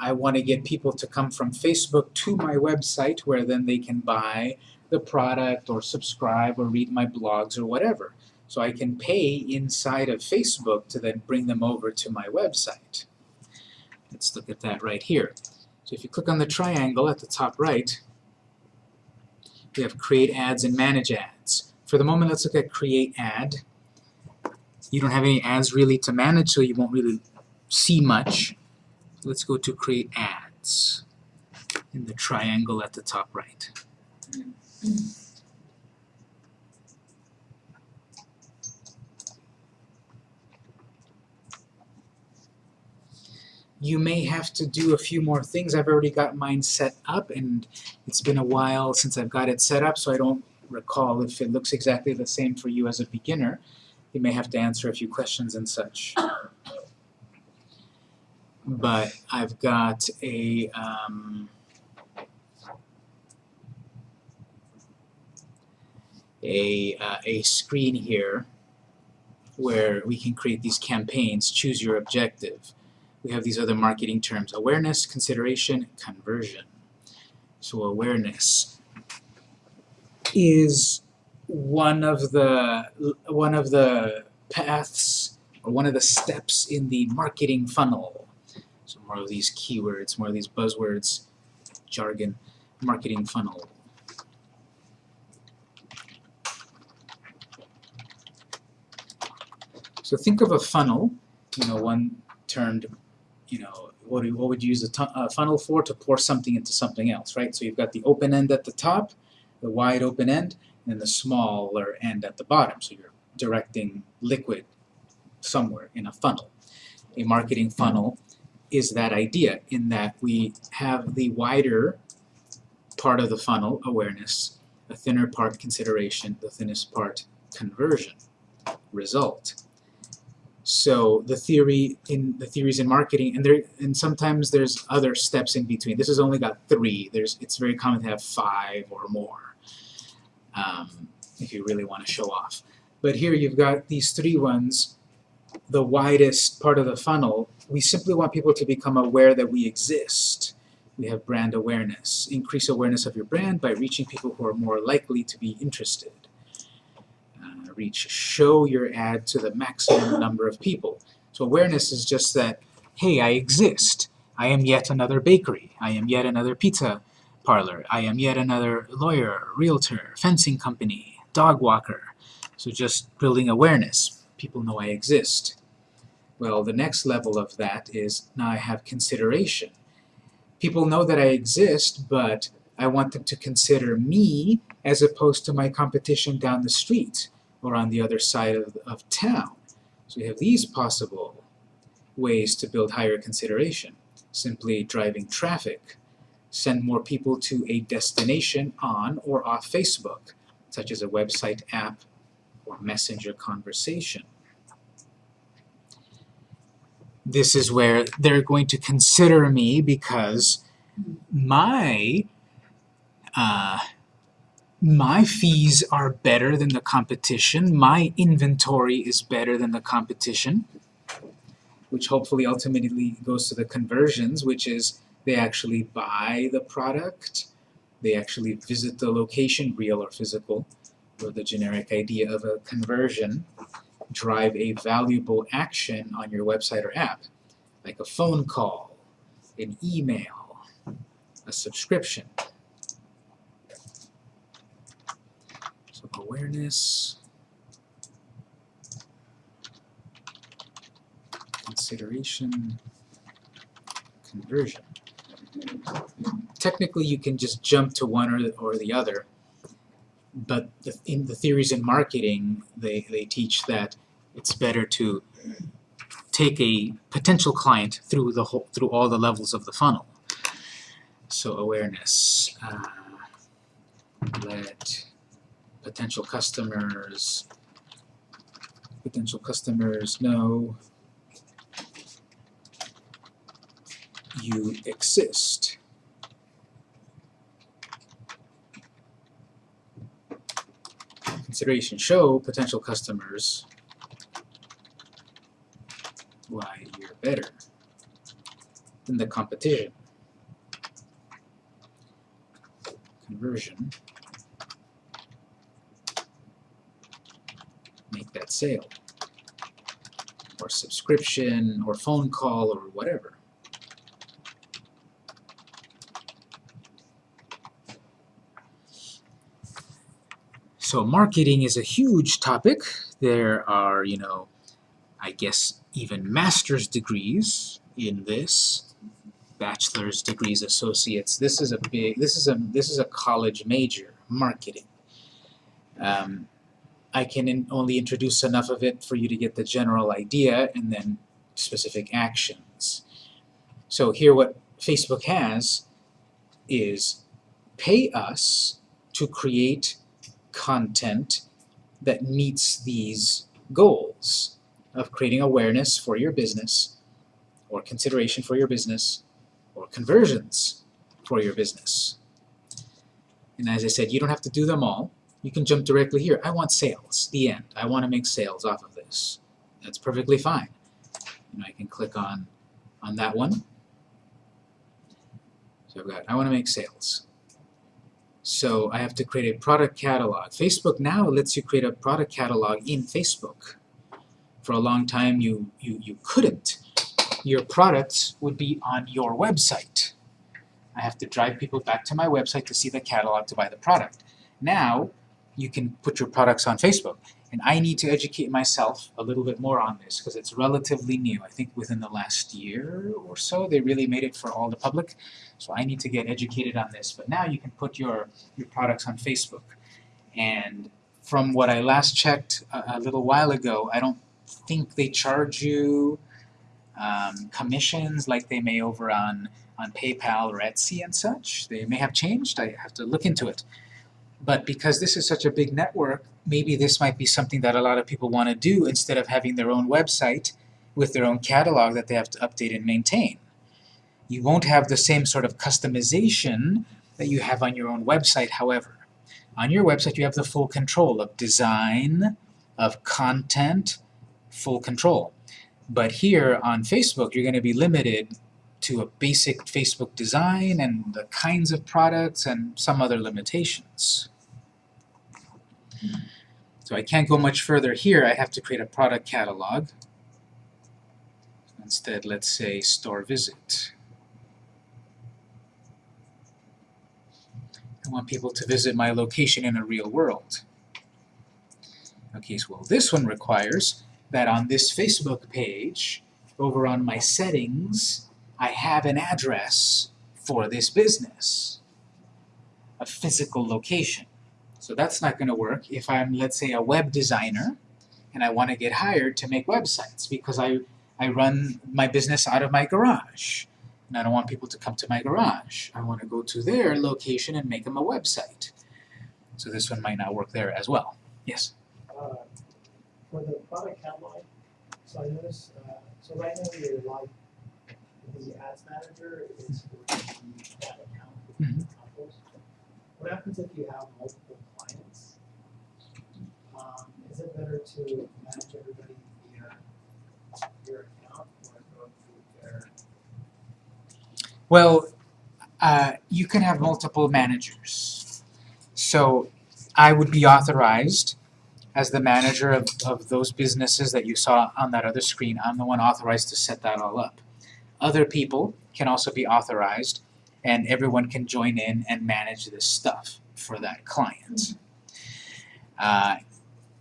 I want to get people to come from Facebook to my website where then they can buy the product or subscribe or read my blogs or whatever. So I can pay inside of Facebook to then bring them over to my website. Let's look at that right here. So if you click on the triangle at the top right, we have create ads and manage ads. For the moment, let's look at create ad. You don't have any ads really to manage, so you won't really see much. Let's go to create ads in the triangle at the top right. You may have to do a few more things. I've already got mine set up and it's been a while since I've got it set up so I don't recall if it looks exactly the same for you as a beginner. You may have to answer a few questions and such. But I've got a um, a, uh, a screen here where we can create these campaigns, choose your objective. We have these other marketing terms, awareness, consideration, conversion. So awareness is one of the one of the paths or one of the steps in the marketing funnel. So more of these keywords, more of these buzzwords, jargon, marketing funnel. So think of a funnel, you know, one termed, you know, what, do, what would you use a, a funnel for? To pour something into something else, right? So you've got the open end at the top, the wide open end, and the smaller end at the bottom. So you're directing liquid somewhere in a funnel. A marketing funnel is that idea in that we have the wider part of the funnel, awareness, a thinner part, consideration, the thinnest part, conversion, result. So the theory in the theories in marketing, and there and sometimes there's other steps in between. This has only got three. There's it's very common to have five or more, um, if you really want to show off. But here you've got these three ones, the widest part of the funnel. We simply want people to become aware that we exist. We have brand awareness. Increase awareness of your brand by reaching people who are more likely to be interested uh, reach, show your ad to the maximum number of people. So awareness is just that, hey, I exist. I am yet another bakery. I am yet another pizza parlor. I am yet another lawyer, realtor, fencing company, dog walker. So just building awareness. People know I exist. Well, the next level of that is now I have consideration. People know that I exist, but I want them to consider me as opposed to my competition down the street or on the other side of, of town. So we have these possible ways to build higher consideration. Simply driving traffic. Send more people to a destination on or off Facebook, such as a website app or messenger conversation. This is where they're going to consider me because my uh, my fees are better than the competition, my inventory is better than the competition, which hopefully ultimately goes to the conversions, which is they actually buy the product, they actually visit the location, real or physical, or the generic idea of a conversion, drive a valuable action on your website or app, like a phone call, an email, a subscription. So awareness, consideration, conversion. Technically, you can just jump to one or, or the other, but the, in the theories in marketing, they, they teach that it's better to take a potential client through the whole, through all the levels of the funnel. So awareness, uh, let potential customers potential customers know you exist. Consideration show potential customers why you're better than the competition. Conversion. Make that sale. Or subscription, or phone call, or whatever. So marketing is a huge topic. There are, you know, I guess even master's degrees in this. bachelor's degrees, associates. This is a big. This is a this is a college major, marketing. Um, I can in, only introduce enough of it for you to get the general idea, and then specific actions. So here, what Facebook has is pay us to create content that meets these goals of creating awareness for your business or consideration for your business or conversions for your business. And as I said, you don't have to do them all. You can jump directly here. I want sales, the end. I want to make sales off of this. That's perfectly fine. And I can click on, on that one. So I've got, I want to make sales. So I have to create a product catalog. Facebook now lets you create a product catalog in Facebook. For a long time you, you, you couldn't. Your products would be on your website. I have to drive people back to my website to see the catalog to buy the product. Now you can put your products on Facebook. And I need to educate myself a little bit more on this because it's relatively new. I think within the last year or so they really made it for all the public. So I need to get educated on this. But now you can put your, your products on Facebook. And from what I last checked a, a little while ago, I don't think they charge you um, commissions like they may over on, on PayPal or Etsy and such. They may have changed. I have to look into it. But because this is such a big network, maybe this might be something that a lot of people want to do instead of having their own website with their own catalog that they have to update and maintain. You won't have the same sort of customization that you have on your own website, however. On your website you have the full control of design, of content, full control. But here on Facebook you're going to be limited to a basic Facebook design and the kinds of products and some other limitations. So I can't go much further here. I have to create a product catalog. Instead, let's say store visit. I want people to visit my location in a real world. Okay, so well, this one requires that on this Facebook page, over on my settings, I have an address for this business, a physical location. So that's not going to work if I'm, let's say, a web designer and I want to get hired to make websites because I, I run my business out of my garage. And I don't want people to come to my garage. I want to go to their location and make them a website. So this one might not work there as well. Yes? Uh, for the product catalog, so I noticed, uh, so right now you're like, the ads manager is for the ad account with Mhm. What happens if you have multiple clients? Um, is it better to manage everybody via your account or go through their? Well, uh, you can have multiple managers. So I would be authorized as the manager of, of those businesses that you saw on that other screen. I'm the one authorized to set that all up. Other people can also be authorized and everyone can join in and manage this stuff for that client. Uh,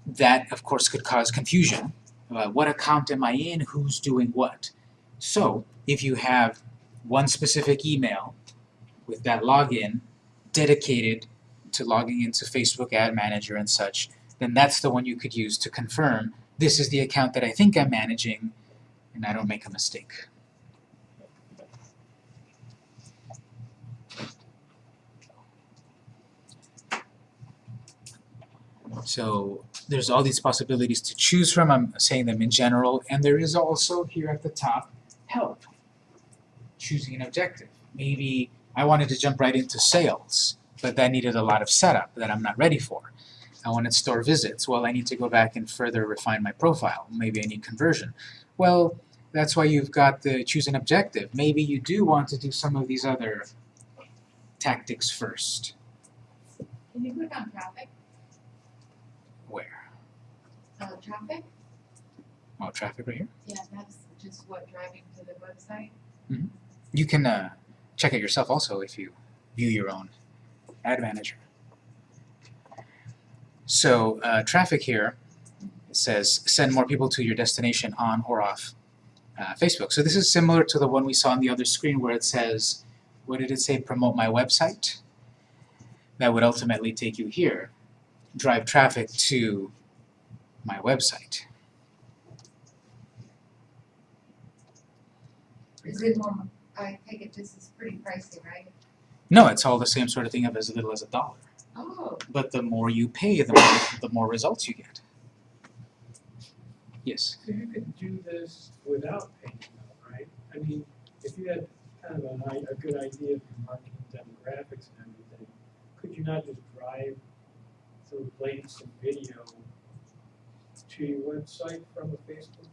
that, of course, could cause confusion. about what account am I in? Who's doing what? So, if you have one specific email with that login dedicated to logging into Facebook Ad Manager and such, then that's the one you could use to confirm this is the account that I think I'm managing and I don't make a mistake. So there's all these possibilities to choose from. I'm saying them in general, and there is also here at the top help. Choosing an objective. Maybe I wanted to jump right into sales, but that needed a lot of setup that I'm not ready for. I wanted store visits. Well, I need to go back and further refine my profile. Maybe I need conversion. Well, that's why you've got the choose an objective. Maybe you do want to do some of these other tactics first. Can you click on traffic, Where? uh, traffic? Oh, traffic right here. Yeah, that's just what driving to the website. You can uh, check it yourself also if you view your own ad manager. So uh, traffic here says send more people to your destination on or off uh, Facebook. So this is similar to the one we saw on the other screen where it says, what did it say, promote my website? That would ultimately take you here, drive traffic to my website. Is it more, I take it this is pretty pricey, right? No, it's all the same sort of thing of as little as a dollar. Oh, But the more you pay, the more, the more results you get. Yes? So you could do this without paying though, right? I mean, if you had kind of a, i- a good idea of your marketing demographics and everything, could you not just drive through links and video to your website from a Facebook page? I mean,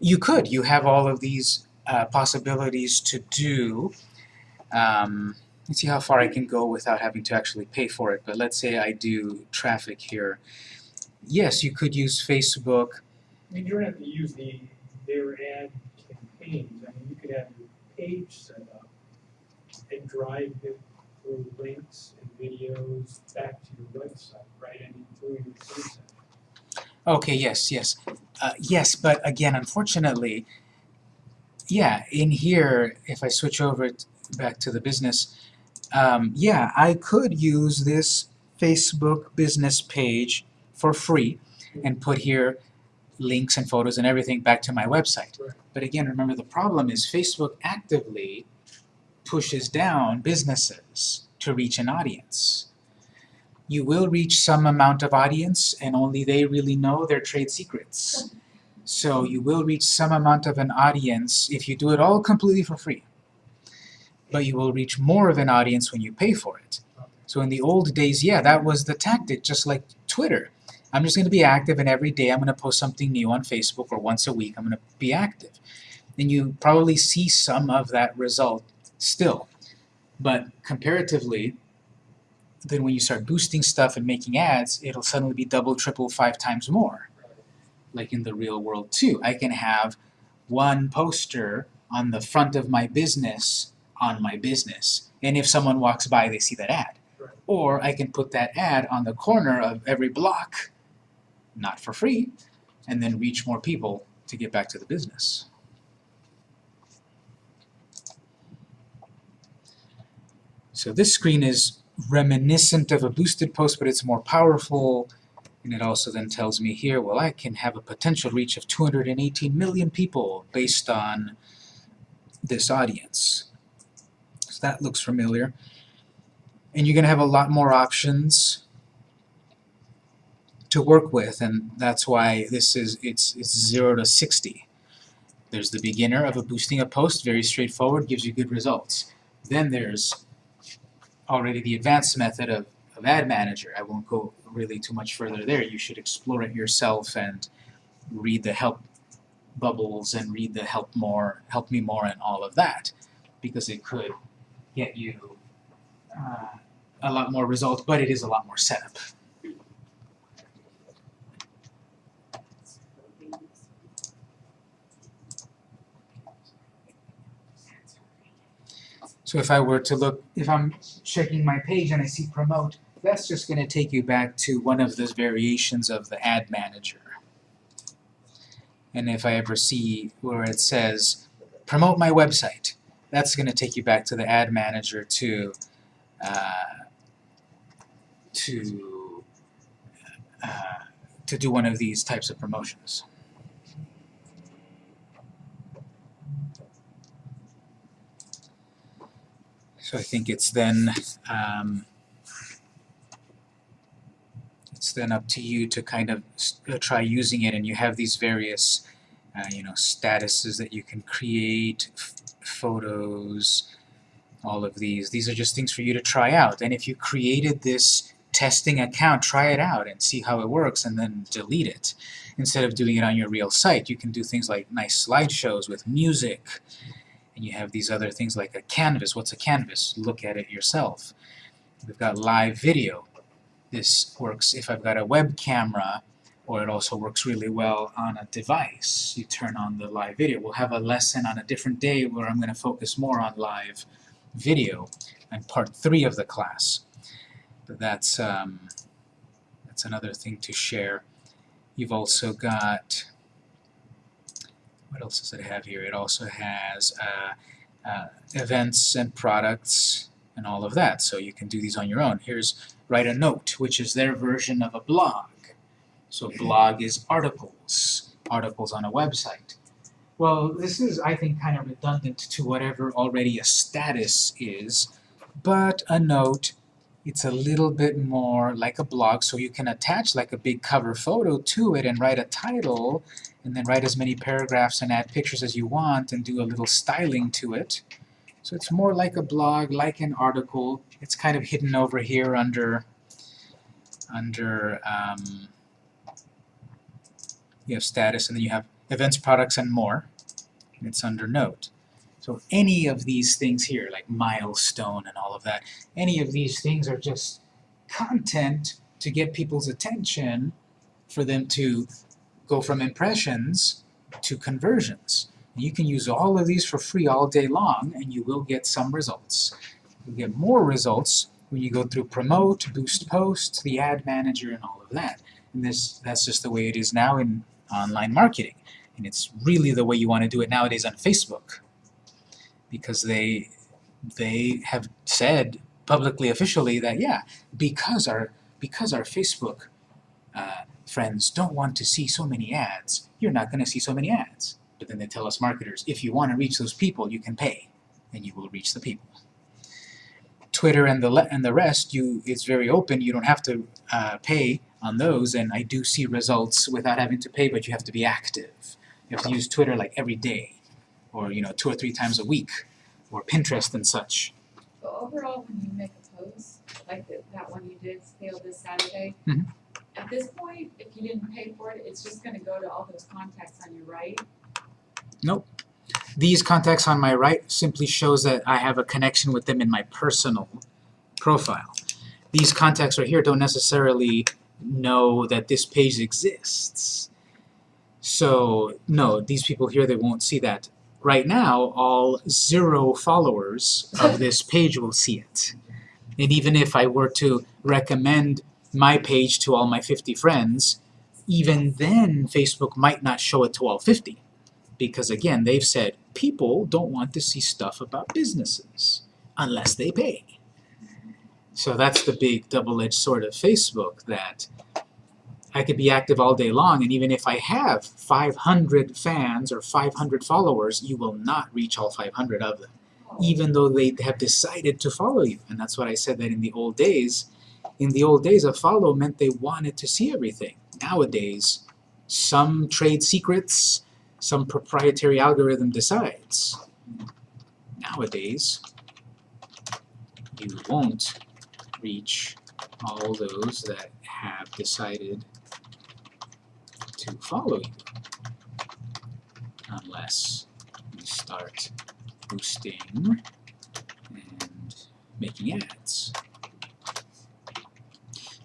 You could. You have all of these uh, possibilities to do. Um, let's see how far I can go without having to actually pay for it. But let's say I do traffic here. Yes, you could use Facebook. I mean, you don't have to use the, their ad campaigns, I mean, you could have your page set up and drive it through links and videos back to your website, right? I mean, through your website. Okay, yes, yes. Uh, yes, but again, unfortunately, yeah, in here, if I switch over back to the business, um, yeah, I could use this Facebook business page for free and put here links and photos and everything back to my website. Right. But again, remember the problem is Facebook actively pushes down businesses to reach an audience. You will reach some amount of audience and only they really know their trade secrets. So you will reach some amount of an audience if you do it all completely for free. But you will reach more of an audience when you pay for it. So in the old days, yeah, that was the tactic, just like Twitter. I'm just going to be active and every day I'm going to post something new on Facebook or once a week I'm going to be active. And you probably see some of that result still. But comparatively, then when you start boosting stuff and making ads, it'll suddenly be double, triple, five times more. Like in the real world too. I can have one poster on the front of my business on my business. And if someone walks by, they see that ad. Right. Or I can put that ad on the corner of every block, not for free, and then reach more people to get back to the business. So this screen is reminiscent of a boosted post, but it's more powerful. And it also then tells me here, well, I can have a potential reach of 218 million people based on this audience. So that looks familiar. And you're going to have a lot more options to work with, and that's why this is it's it's 0 to 60. There's the beginner of a boosting a post, very straightforward, gives you good results. Then there's already the advanced method of, of Ad Manager. I won't go really too much further there. You should explore it yourself and read the help bubbles and read the help more, help me more and all of that because it could get you uh, a lot more results, but it is a lot more setup. So if I were to look, if I'm checking my page and I see promote, that's just going to take you back to one of those variations of the ad manager. And if I ever see where it says promote my website, that's going to take you back to the ad manager to uh, to uh, to do one of these types of promotions. So I think it's then um, it's then up to you to kind of uh, try using it, and you have these various uh, you know statuses that you can create, photos, all of these. These are just things for you to try out. And if you created this testing account, try it out and see how it works, and then delete it. Instead of doing it on your real site, you can do things like nice slideshows with music, and you have these other things like a canvas. What's a canvas? Look at it yourself. We've got live video. This works if I've got a web camera, or it also works really well on a device. You turn on the live video. We'll have a lesson on a different day where I'm going to focus more on live video and part three of the class. But that's um, that's another thing to share. You've also got what else does it have here? It also has uh, uh, events and products and all of that. So you can do these on your own. Here's write a note, which is their version of a blog. So blog is articles, articles on a website. Well, this is, I think, kind of redundant to whatever already a status is, but a note, it's a little bit more like a blog, so you can attach like a big cover photo to it and write a title, and then write as many paragraphs and add pictures as you want and do a little styling to it. So it's more like a blog, like an article. It's kind of hidden over here under, under, um, you have status, and then you have events, products, and more, and it's under note. So any of these things here, like milestone and all of that, any of these things are just content to get people's attention for them to go from impressions to conversions. You can use all of these for free all day long and you will get some results. You'll get more results when you go through promote, boost post, the ad manager, and all of that. And this that's just the way it is now in online marketing. And it's really the way you want to do it nowadays on Facebook. Because they they have said publicly, officially, that yeah, because our because our Facebook uh, friends don't want to see so many ads, you're not going to see so many ads. But then they tell us marketers, if you want to reach those people, you can pay, and you will reach the people. Twitter and the le and the rest, you it's very open. You don't have to uh, pay on those, and I do see results without having to pay, but you have to be active. You have to use Twitter like every day, or you know, two or three times a week, or Pinterest and such. But overall, when you make a post, like the, that one you did, fail this Saturday, Mhm. At this point, if you didn't pay for it, it's just gonna go to all those contacts on your right. Nope. These contacts on my right simply shows that I have a connection with them in my personal profile. These contacts right here don't necessarily know that this page exists. So, no, these people here, they won't see that. Right now, all zero followers of this [LAUGHS] page will see it. And even if I were to recommend my page to all my 50 friends, even then Facebook might not show it to all 50 because again they've said people don't want to see stuff about businesses unless they pay. So that's the big double-edged sword of Facebook that I could be active all day long and even if I have 500 fans or 500 followers you will not reach all 500 of them even though they have decided to follow you. And that's what I said that in the old days in the old days a follow meant they wanted to see everything nowadays some trade secrets some proprietary algorithm decides. Nowadays, you won't reach all those that have decided to follow you unless you start boosting and making ads.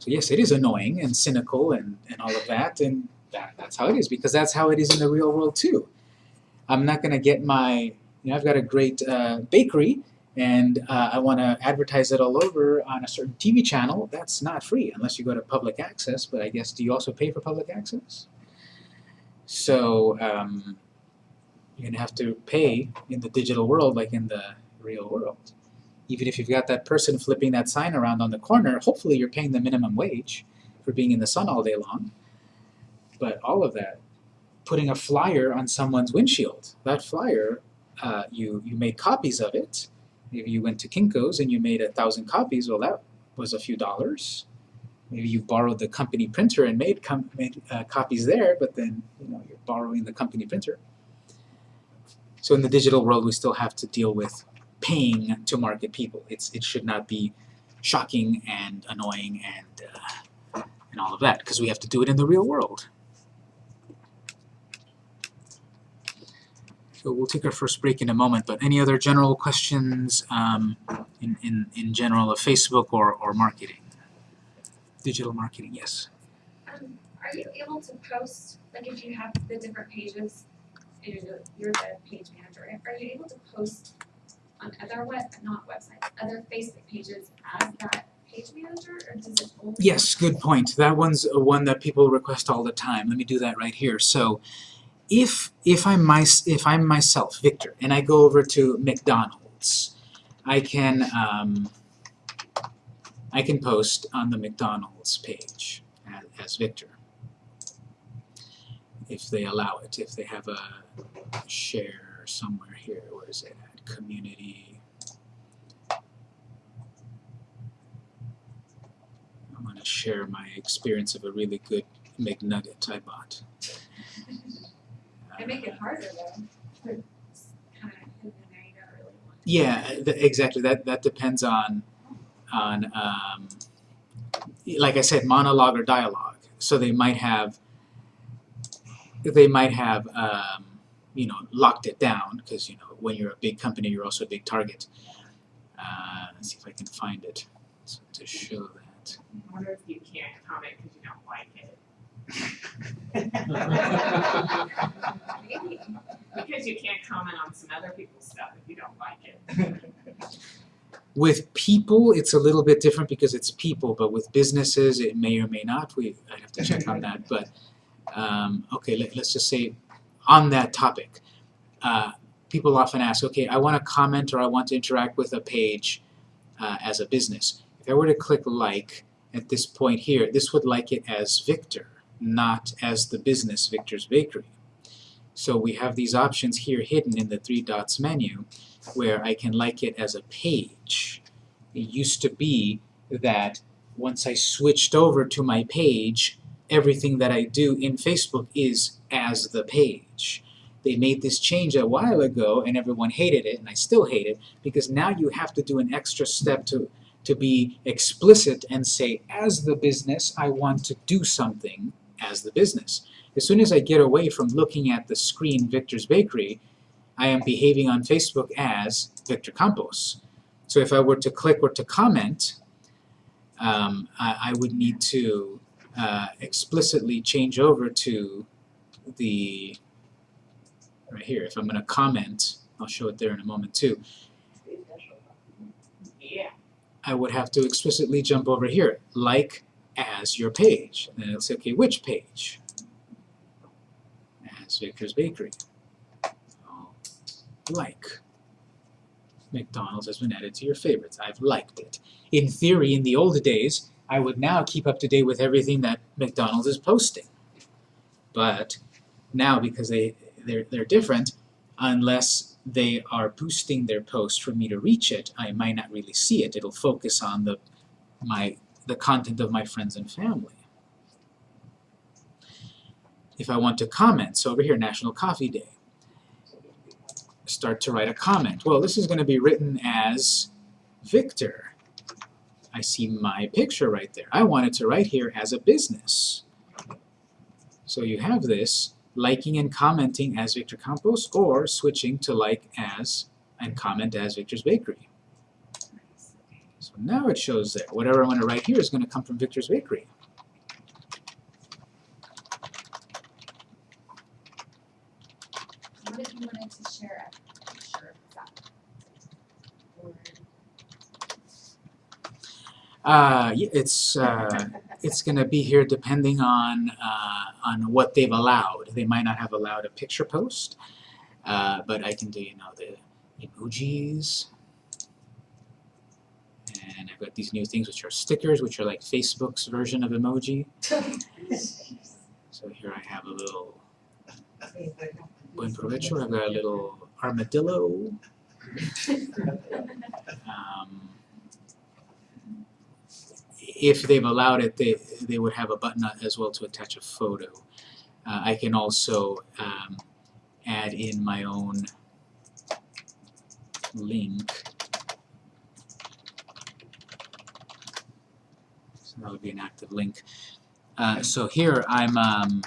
So yes, it is annoying and cynical and, and all of that, and that, that's how it is because that's how it is in the real world too. I'm not going to get my, you know, I've got a great uh, bakery and uh, I want to advertise it all over on a certain TV channel. That's not free unless you go to public access, but I guess do you also pay for public access? So um, you're going to have to pay in the digital world like in the real world. Even if you've got that person flipping that sign around on the corner, hopefully you're paying the minimum wage for being in the sun all day long but all of that, putting a flyer on someone's windshield. That flyer, uh, you, you made copies of it. Maybe you went to Kinko's and you made a thousand copies, well that was a few dollars. Maybe you borrowed the company printer and made, com made uh, copies there, but then you know you're borrowing the company printer. So in the digital world, we still have to deal with paying to market people. It's, it should not be shocking and annoying and, uh, and all of that, because we have to do it in the real world. So we'll take our first break in a moment, but any other general questions um, in, in, in general of Facebook or, or marketing? Digital marketing, yes. Um, are you able to post, like if you have the different pages, you're the page manager, are you able to post on other web, not websites, other Facebook pages as that page manager, or does it only? Yes, good point. That one's one that people request all the time. Let me do that right here. So if if I'm my if I'm myself, Victor, and I go over to McDonald's, I can um, I can post on the McDonald's page as, as Victor if they allow it. If they have a share somewhere here, where is it? Community. I want to share my experience of a really good McNugget I bought. They make it harder though. It's Kind of hidden in there, you don't really want. Yeah, th- exactly. That that depends on on um, like I said, monologue or dialogue. So they might have they might have um, you know locked it down because you know when you're a big company, you're also a big target. Uh, let's see if I can find it so to show that. I wonder if you can't comment because you don't like it. [LAUGHS] Maybe. Because you can't comment on some other people's stuff if you don't like it. [LAUGHS] With people, it's a little bit different because it's people, but with businesses, it may or may not. We I'd have to check on that. But um, okay, let, let's just say on that topic, uh, people often ask, okay, I want to comment or I want to interact with a page uh, as a business. If I were to click like at this point here, this would like it as Victor, not as the business Victor's Bakery. So we have these options here hidden in the three dots menu where I can like it as a page. It used to be that once I switched over to my page, everything that I do in Facebook is as the page. They made this change a while ago and everyone hated it, and I still hate it, because now you have to do an extra step to, to be explicit and say, as the business, I want to do something as the business. As soon as I get away from looking at the screen Victor's Bakery, I am behaving on Facebook as Victor Campos. So if I were to click or to comment, um, I, I would need to uh, explicitly change over to the, right here, if I'm going to comment, I'll show it there in a moment too, Yeah. I would have to explicitly jump over here, like as your page. And then it'll say, okay, which page? As Victor's Bakery. Like. McDonald's has been added to your favorites. I've liked it. In theory, in the old days, I would now keep up to date with everything that McDonald's is posting. But now, because they, they're, they're different, unless they are boosting their post for me to reach it, I might not really see it. It'll focus on the my the content of my friends and family. If I want to comment, so over here, National Coffee Day, start to write a comment. Well, this is going to be written as Victor. I see my picture right there. I want it to write here as a business. So you have this, liking and commenting as Victor Campos, or switching to like as and comment as Victor's Bakery. So now it shows there. Whatever I want to write here is going to come from Victor's Bakery. What if you wanted to share a picture of that? Uh, it's uh, it's going to be here depending on uh, on what they've allowed. They might not have allowed a picture post, uh, but I can do you know the emojis, and I've got these new things which are stickers, which are like Facebook's version of emoji. So here I have a little buen provecho. I've got a little armadillo. [LAUGHS] Um, if they've allowed it, they, they would have a button as well to attach a photo. Uh, I can also um, add in my own link. So that would be an active link. Uh, so here I'm, um,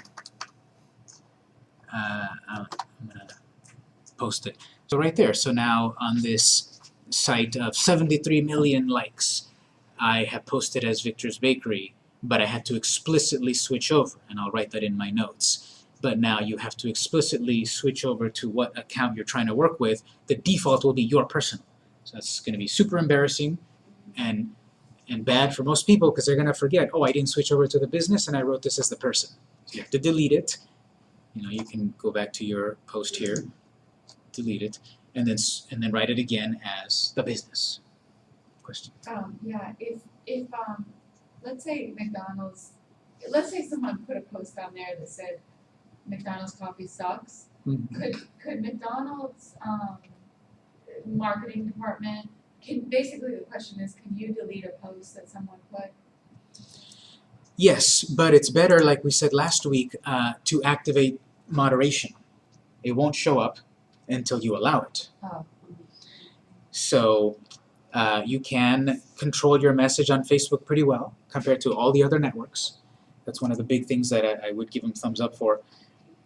uh, I'm gonna post it. So right there, so now on this site of 73 million likes, I have posted as Victor's Bakery, but I had to explicitly switch over, and I'll write that in my notes. But now you have to explicitly switch over to what account you're trying to work with. The default will be your personal. So that's going to be super embarrassing and and bad for most people because they're going to forget, oh, I didn't switch over to the business and I wrote this as the person. So you have to delete it. You know, you can go back to your post here, delete it, and then and then write it again as the business. Question. Um, yeah, if, if, um, let's say McDonald's, let's say someone put a post on there that said McDonald's coffee sucks. Mhm. Could, could McDonald's, um, marketing department, can, basically the question is, can you delete a post that someone put? Yes, but it's better, like we said last week, uh, to activate moderation. It won't show up until you allow it. Oh. So uh, you can control your message on Facebook pretty well compared to all the other networks. That's one of the big things that I, I would give them thumbs up for.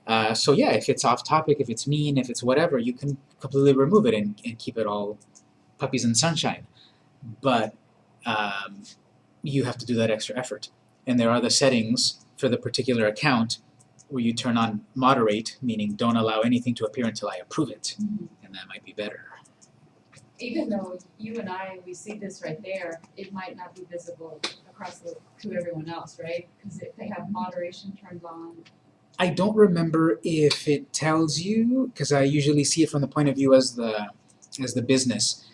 Uh, so yeah, if it's off topic, if it's mean, if it's whatever, you can completely remove it and, and keep it all puppies and sunshine. But um, you have to do that extra effort. And there are the settings for the particular account where you turn on moderate, meaning don't allow anything to appear until I approve it. And that might be better. Even though you and I, we see this right there, it might not be visible across the, to everyone else, right? Cause if they have moderation turned on, I don't remember if it tells you, because I usually see it from the point of view as the as the business.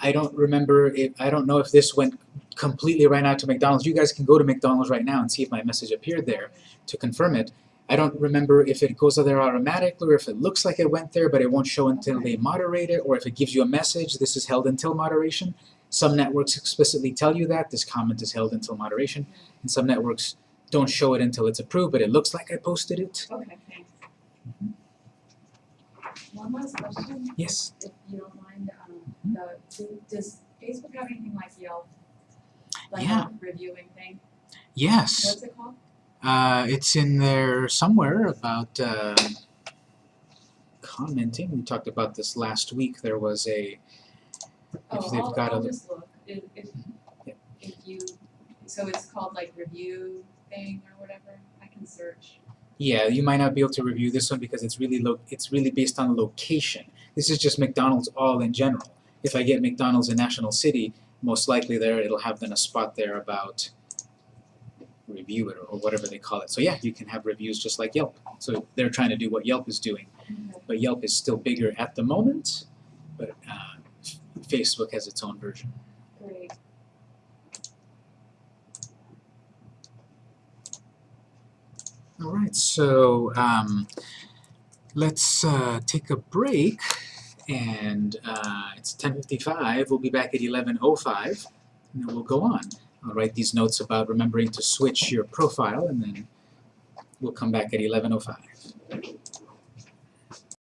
I don't remember if I don't know if this went completely right out to McDonald's. You guys can go to McDonald's right now and see if my message appeared there to confirm it. I don't remember if it goes there automatically or if it looks like it went there, but it won't show until they moderate it, or if it gives you a message, this is held until moderation. Some networks explicitly tell you that this comment is held until moderation, and some networks don't show it until it's approved, but it looks like I posted it. okay, thanks. One last question, Yes. if you don't mind, um, the, does Facebook have anything like Yelp? Like Yeah. a reviewing thing, Yes. what's it called? Uh, it's in there somewhere about um, commenting. We talked about this last week. There was a if Oh, they've I'll, got a I'll li- just look, if, if, Yeah. if you, so it's called like review thing or whatever, I can search. yeah, you might not be able to review this one because it's really lo- it's really based on location. This is just McDonald's all in general. If I get McDonald's in National City, most likely there it'll have then a spot there about review it or, whatever they call it. So yeah, you can have reviews just like Yelp. So they're trying to do what Yelp is doing. but Yelp is still bigger at the moment, but uh, Facebook has its own version. Great. All right, so um, let's uh, take a break, and uh, it's 10:55. We'll be back at 11:05, and then we'll go on. I'll write these notes about remembering to switch your profile, and then we'll come back at 11:05.